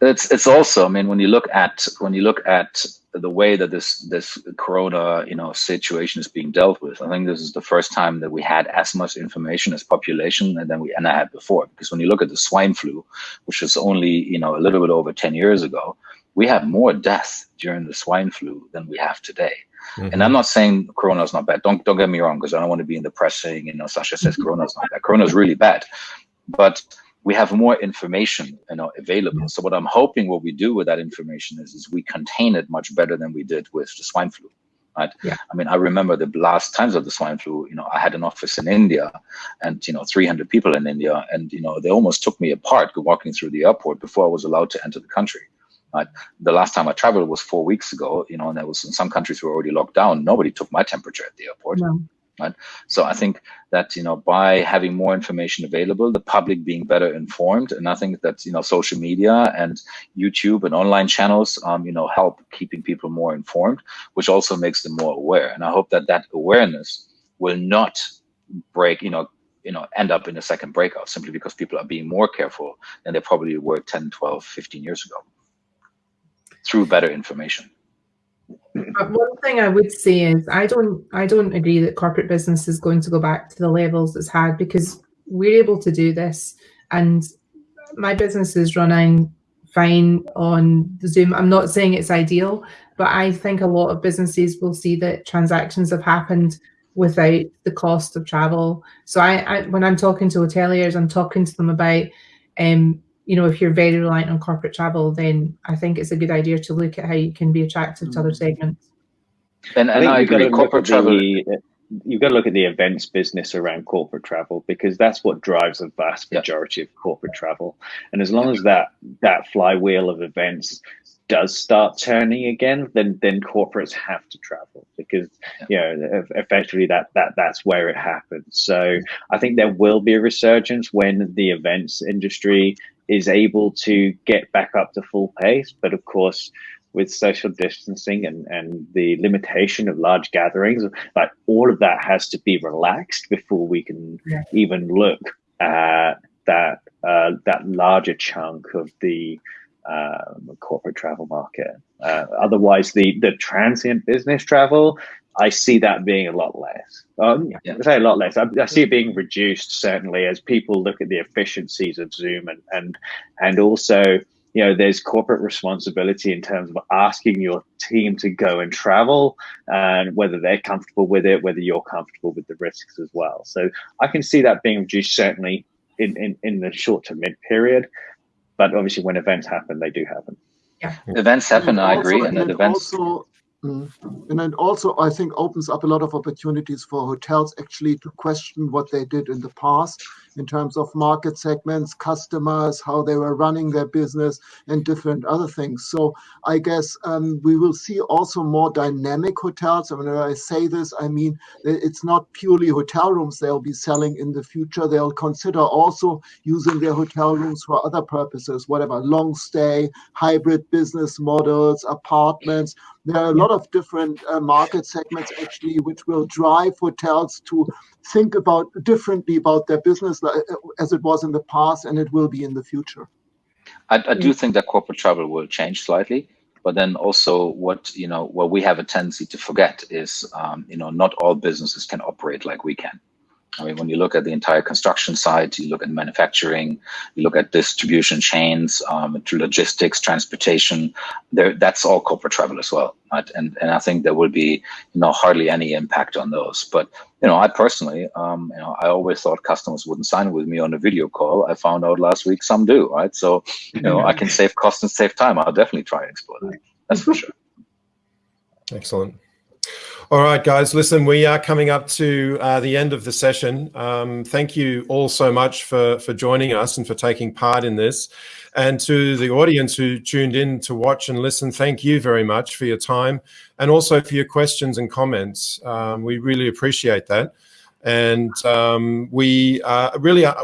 It's it's also, I mean, when you look at when you look at the way that this this corona you know situation is being dealt with, I think this is the first time that we had as much information as population and then we and I had before. Because when you look at the swine flu, which was only you know a little bit over ten years ago, we have more deaths during the swine flu than we have today. Mm-hmm. And I'm not saying Corona is not bad. Don't don't get me wrong, because I don't want to be in the press saying, you know, Sascha says mm-hmm. Corona is not bad. Corona is really bad, but we have more information, you know, available. So what I'm hoping what we do with that information is, is we contain it much better than we did with the swine flu. Right. Yeah. I mean, I remember the last times of the swine flu, you know, I had an office in India and, you know, 300 people in India. And, you know, they almost took me apart walking through the airport before I was allowed to enter the country. Right? The last time I traveled was four weeks ago, you know, and there was in some countries were already locked down. Nobody took my temperature at the airport. No. Right. So I think that, you know, by having more information available, the public being better informed, and I think that, you know, social media and YouTube and online channels, um, you know, help keeping people more informed, which also makes them more aware. And I hope that that awareness will not break, you know, you know, end up in a second breakout simply because people are being more careful than they probably were 10, 12, 15 years ago through better information. But One thing I would say is I don't I don't agree that corporate business is going to go back to the levels it's had because we're able to do this and my business is running fine on Zoom. I'm not saying it's ideal, but I think a lot of businesses will see that transactions have happened without the cost of travel. So I, I when I'm talking to hoteliers, I'm talking to them about, um, you know, if you're very reliant on corporate travel, then I think it's a good idea to look at how you can be attractive to other Mm-hmm. segments. And, and I, you've got to agree. Corporate travel. the- You've got to look at the events business around corporate travel because that's what drives a vast Yeah. majority of corporate travel. And as long as that that flywheel of events does start turning again, then then corporates have to travel because you know effectively that that that's where it happens. So I think there will be a resurgence when the events industry is able to get back up to full pace. But of course, with social distancing and, and the limitation of large gatherings, like all of that has to be relaxed before we can Yeah. even look at that uh, that larger chunk of the um, corporate travel market. Uh, otherwise, the the transient business travel, I see that being a lot less. Um, Yeah. I say a lot less. I, I see it being reduced certainly as people look at the efficiencies of Zoom and and and also you know there's corporate responsibility in terms of asking your team to go and travel and whether they're comfortable with it whether you're comfortable with the risks as well so i can see that being reduced certainly in in, in the short to mid period but obviously when events happen they do happen Yeah. Events happen, I also- agree. And it events, Also, mm, and it also, I think, opens up a lot of opportunities for hotels actually to question what they did in the past in terms of market segments, customers, how they were running their business, and different other things. So I guess um, we will see also more dynamic hotels. And when I say this, I mean it's not purely hotel rooms they'll be selling in the future. They'll consider also using their hotel rooms for other purposes, whatever long stay, hybrid business models, apartments. There are a lot of different uh, market segments actually, which will drive hotels to think about differently about their business as it was in the past and it will be in the future. I, I do think that corporate travel will change slightly, but then also what you know what we have a tendency to forget is um, you know not all businesses can operate like we can. I mean, when you look at the entire construction side, you look at manufacturing, you look at distribution chains, um, to logistics, transportation. There, that's all corporate travel as well, right? And and I think there will be you know hardly any impact on those. But you know, I personally, um, you know, I always thought customers wouldn't sign with me on a video call. I found out last week some do, right? So you know, I can save costs and save time. I'll definitely try and explore that. That's for sure. Excellent. All right, guys, listen, we are coming up to uh, the end of the session. Um, thank you all so much for, for joining us and for taking part in this. And to the audience who tuned in to watch and listen, thank you very much for your time and also for your questions and comments. Um, we really appreciate that. And um, we uh, really are,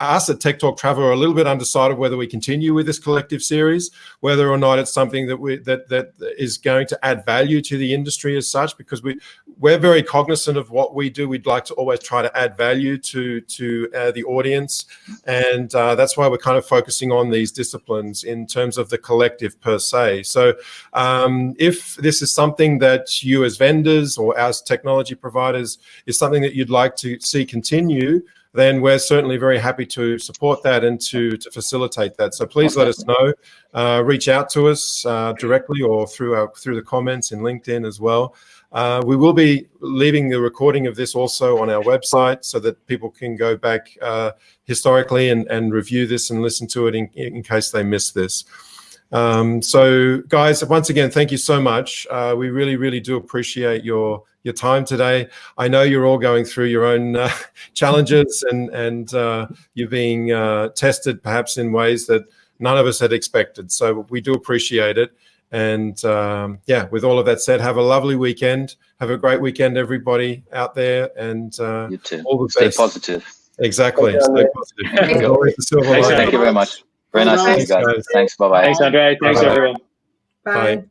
us at Tech Talk Travel are a little bit undecided whether we continue with this collective series, whether or not it's something that we that that is going to add value to the industry as such, because we we're very cognizant of what we do. We'd like to always try to add value to to uh, the audience, and uh, that's why we're kind of focusing on these disciplines in terms of the collective per se. So, um, if this is something that you as vendors or as technology providers is something that you'd like to see continue, then we're certainly very happy to support that and to, to facilitate that. So please let us know. Uh, reach out to us uh, directly or through our through the comments in LinkedIn as well. Uh, we will be leaving the recording of this also on our website so that people can go back uh, historically and, and review this and listen to it in, in case they miss this. Um, so, guys, once again, thank you so much. Uh, we really, really do appreciate your your time today. I know you're all going through your own uh, challenges and and uh, you're being uh, tested perhaps in ways that none of us had expected. So we do appreciate it. And um, yeah, with all of that said, have a lovely weekend. Have a great weekend, everybody out there, and uh, You too. all the Stay best. positive. Exactly. Stay positive. Thank There's you. always the silver Thanks, lining. Thank you very much. Very nice to meet you Thanks, guys. guys. Thanks. Bye bye. thanks andre thanks Bye. everyone Bye. Bye.